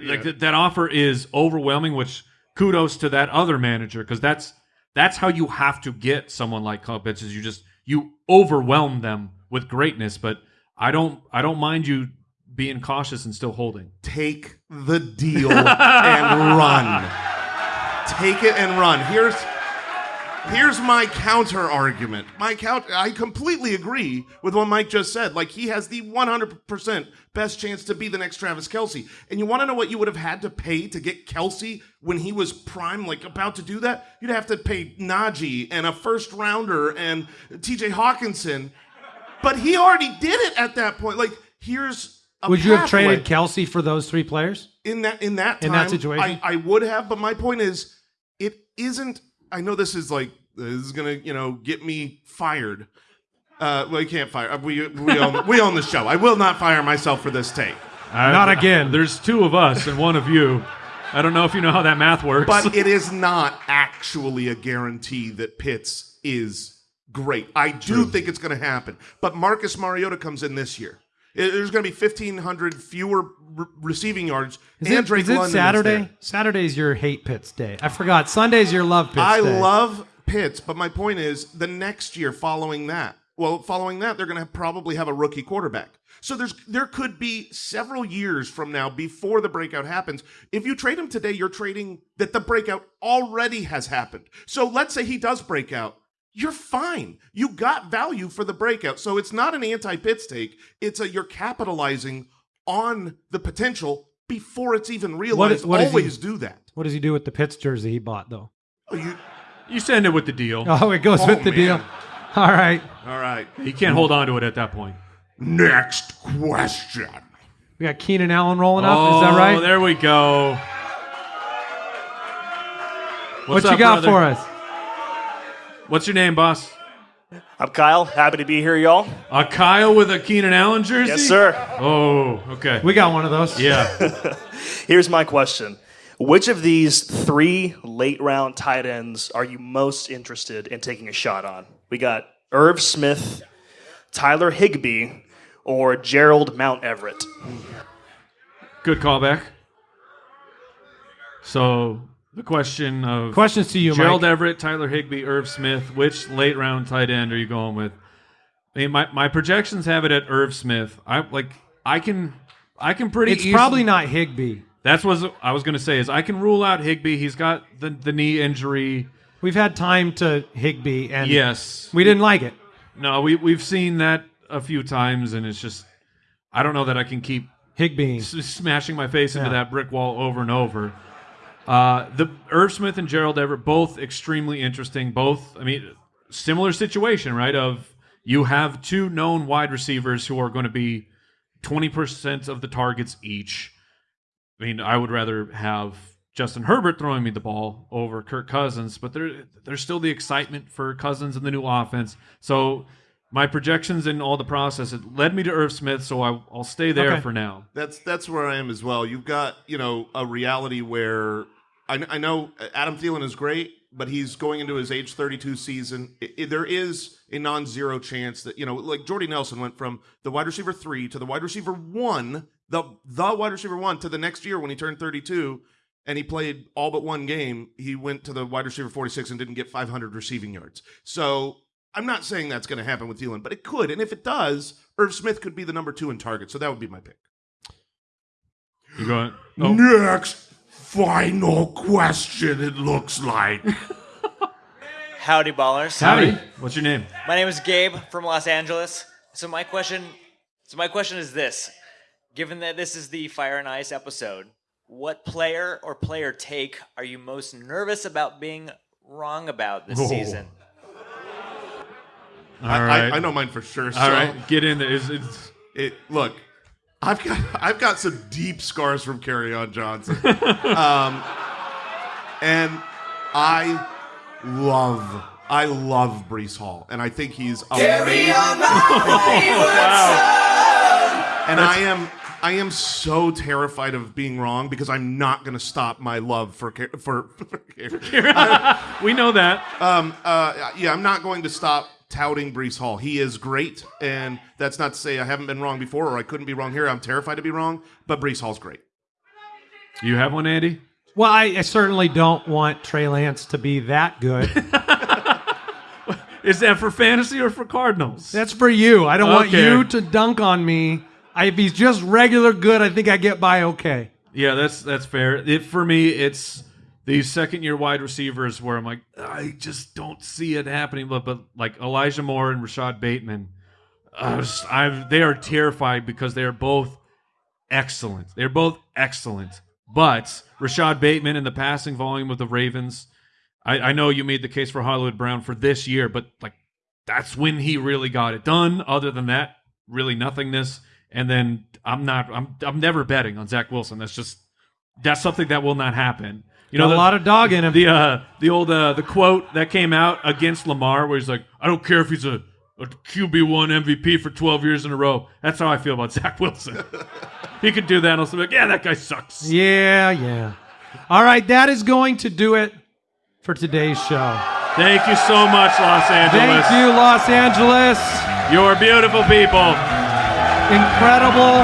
Speaker 2: like th- that offer is overwhelming. Which kudos to that other manager because that's that's how you have to get someone like Kyle Pitts. Is you just you overwhelm them with greatness. But I don't I don't mind you being cautious and still holding.
Speaker 3: Take the deal and run. Take it and run. Here's here's my counter argument. My count I completely agree with what Mike just said. Like he has the 100% best chance to be the next Travis Kelce. And you want to know what you would have had to pay to get Kelce when he was prime, like about to do that? You'd have to pay Najee and a first rounder and TJ Hockenson. But he already did it at that point. Like here's
Speaker 1: Would you have
Speaker 3: pathway
Speaker 1: traded Kelce for those three players?
Speaker 3: in that in that time,
Speaker 1: In that situation?
Speaker 3: I, I would have, but my point is, it isn't. I know this is like this is gonna you know get me fired. Uh, well, you can't fire. We we own we own the show. I will not fire myself for this take.
Speaker 1: Not again.
Speaker 2: There's two of us and one of you. I don't know if you know how that math works.
Speaker 3: But [laughs] it is not actually a guarantee that Pitts is great. I do think it's going to happen. But Marcus Mariota comes in this year. There's going to be 1,500 fewer re- receiving yards.
Speaker 1: Is
Speaker 3: and
Speaker 1: it,
Speaker 3: Drake
Speaker 1: is it
Speaker 3: London is
Speaker 1: Saturday?
Speaker 3: there.
Speaker 1: Saturday's your hate Pitts day. I forgot. Sunday's your love Pitts
Speaker 3: I
Speaker 1: day.
Speaker 3: love Pitts, but my point is the next year following that. Well, following that, they're going to probably have a rookie quarterback. So there's there could be several years from now before the breakout happens. If you trade him today, you're trading that the breakout already has happened. So let's say he does break out. You're fine. You got value for the breakout. So it's not an anti-Pitts take. It's a you're capitalizing on the potential before it's even realized.
Speaker 1: what is he-
Speaker 3: Always do that.
Speaker 1: What does he do with the Pitts jersey he bought though?
Speaker 3: Oh, you
Speaker 2: you send it with the deal.
Speaker 1: Oh, it goes
Speaker 3: Oh,
Speaker 1: with the
Speaker 3: man.
Speaker 1: deal. All right.
Speaker 3: all right.
Speaker 2: He can't hold on to it at that point.
Speaker 3: Next question.
Speaker 1: We got Keenan Allen rolling up.
Speaker 2: oh,
Speaker 1: Is that oh, right?
Speaker 2: there we go.
Speaker 1: what
Speaker 2: What's
Speaker 1: you got
Speaker 2: brother?
Speaker 1: for us?
Speaker 2: What's your name, boss?
Speaker 12: I'm Kyle. Happy to be here, y'all.
Speaker 2: A Kyle with a Keenan Allen jersey?
Speaker 12: Yes, sir.
Speaker 2: Oh, okay.
Speaker 1: We got one of those.
Speaker 2: yeah. [laughs]
Speaker 12: Here's my question Which of these three late round tight ends are you most interested in taking a shot on? We got Irv Smith, Tyler Higbee, or Gerald Mount Everett.
Speaker 2: Good callback. So the question of
Speaker 1: Questions to you,
Speaker 2: Gerald
Speaker 1: Mike.
Speaker 2: Everett, Tyler Higbee, Irv Smith. Which late round tight end are you going with? I mean, my, my projections have it at Irv Smith. I like I can I can pretty.
Speaker 1: It's
Speaker 2: easily-
Speaker 1: probably not Higbee.
Speaker 2: That's what I was going to say. Is I can rule out Higbee. He's got the the knee injury.
Speaker 1: We've had time to Higbee, and
Speaker 2: Yes.
Speaker 1: we didn't like it.
Speaker 2: No, we we've seen that a few times, and it's just I don't know that I can keep
Speaker 1: Higbee.
Speaker 2: s- smashing my face into
Speaker 1: Yeah.
Speaker 2: that brick wall over and over. Uh, the Irv Smith and Gerald Everett both extremely interesting. Both, I mean, similar situation, right? Of you have two known wide receivers who are going to be twenty percent of the targets each. I mean, I would rather have Justin Herbert throwing me the ball over Kirk Cousins, but there, there's still the excitement for Cousins and the new offense. So my projections and all the process it led me to Irv Smith, so I, I'll stay there
Speaker 1: Okay.
Speaker 2: for now.
Speaker 3: That's that's where I am as well. You've got you know a reality where I, I know Adam Thielen is great, but he's going into his age 32 season. I- I- there is a non-zero chance that you know, like Jordy Nelson went from the wide receiver three to the wide receiver one, the the wide receiver one to the next year when he turned 32. And he played all but one game. He went to the wide receiver 46 and didn't get 500 receiving yards. So I'm not saying that's going to happen with Thielen, but it could. And if it does, Irv Smith could be the number two in target. So that would be my pick.
Speaker 2: You going? [gasps] Oh,
Speaker 3: Next final question, it looks like. [laughs]
Speaker 13: Howdy, ballers.
Speaker 2: howdy. What's your name?
Speaker 13: My name is Gabe from Los Angeles. So my question, so my question is this: Given that this is the Fire and Ice episode, what player or player take are you most nervous about being wrong about this
Speaker 3: Oh.
Speaker 13: season?
Speaker 2: All
Speaker 3: I,
Speaker 2: right.
Speaker 3: I, I know mine for sure. So
Speaker 2: right, get in there. It's, it's,
Speaker 3: It look, I've got I've got some deep scars from Kerryon Johnson, [laughs] um, and I love I love Breece Hall, and I think he's amazing. [laughs] And I am I am so terrified of being wrong because I'm not going to stop my love for Ca- for. [laughs] for
Speaker 2: we know that.
Speaker 3: Um, uh, yeah, I'm not going to stop touting Breece Hall. He is great, and that's not to say I haven't been wrong before or I couldn't be wrong here. I'm terrified to be wrong, but Breece Hall's great.
Speaker 2: You have one, Andy?
Speaker 1: Well, I, I certainly don't want Trey Lance to be that good. [laughs]
Speaker 2: Is that for fantasy or for Cardinals?
Speaker 1: That's for you. I don't want you to dunk on me. I, if he's just regular good, I think I get by okay.
Speaker 2: Yeah, that's that's fair. It for me, it's these second year wide receivers where I'm like, I just don't see it happening. But but like Elijah Moore and Rashod Bateman, I I've they are terrified because they are both excellent. They're both excellent. But Rashod Bateman and the passing volume of the Ravens, I, I know you made the case for Hollywood Brown for this year, but like that's when he really got it done. Other than that, really nothingness. And then I'm not. I'm. I'm never betting on Zach Wilson. That's just. That's something that will not happen. You know,
Speaker 1: Got a lot of dog in him.
Speaker 2: The uh, the old uh, the quote that came out against Lamar, where he's like, "I don't care if he's a, a QB one MVP for 12 years in a row." That's how I feel about [laughs] Zach Wilson. he could do that, and I'll be like, "Yeah, that guy sucks."
Speaker 1: Yeah, yeah. All right, that is going to do it for today's show.
Speaker 2: Thank you so much, Los Angeles.
Speaker 1: Thank you, Los Angeles.
Speaker 2: You're beautiful people.
Speaker 1: Incredible.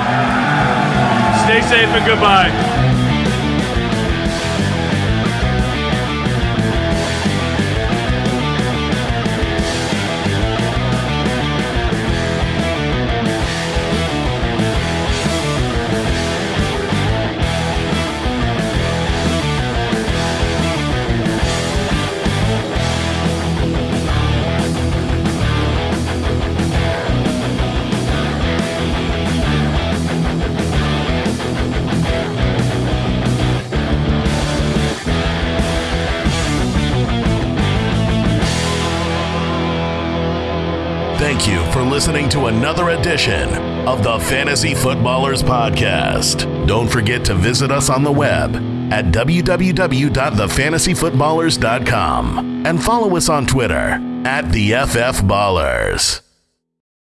Speaker 2: Stay safe and goodbye.
Speaker 4: Listening to another edition of the Fantasy Footballers Podcast. Don't forget to visit us on the web at www.thefantasyfootballers.com and follow us on Twitter at the FF Ballers.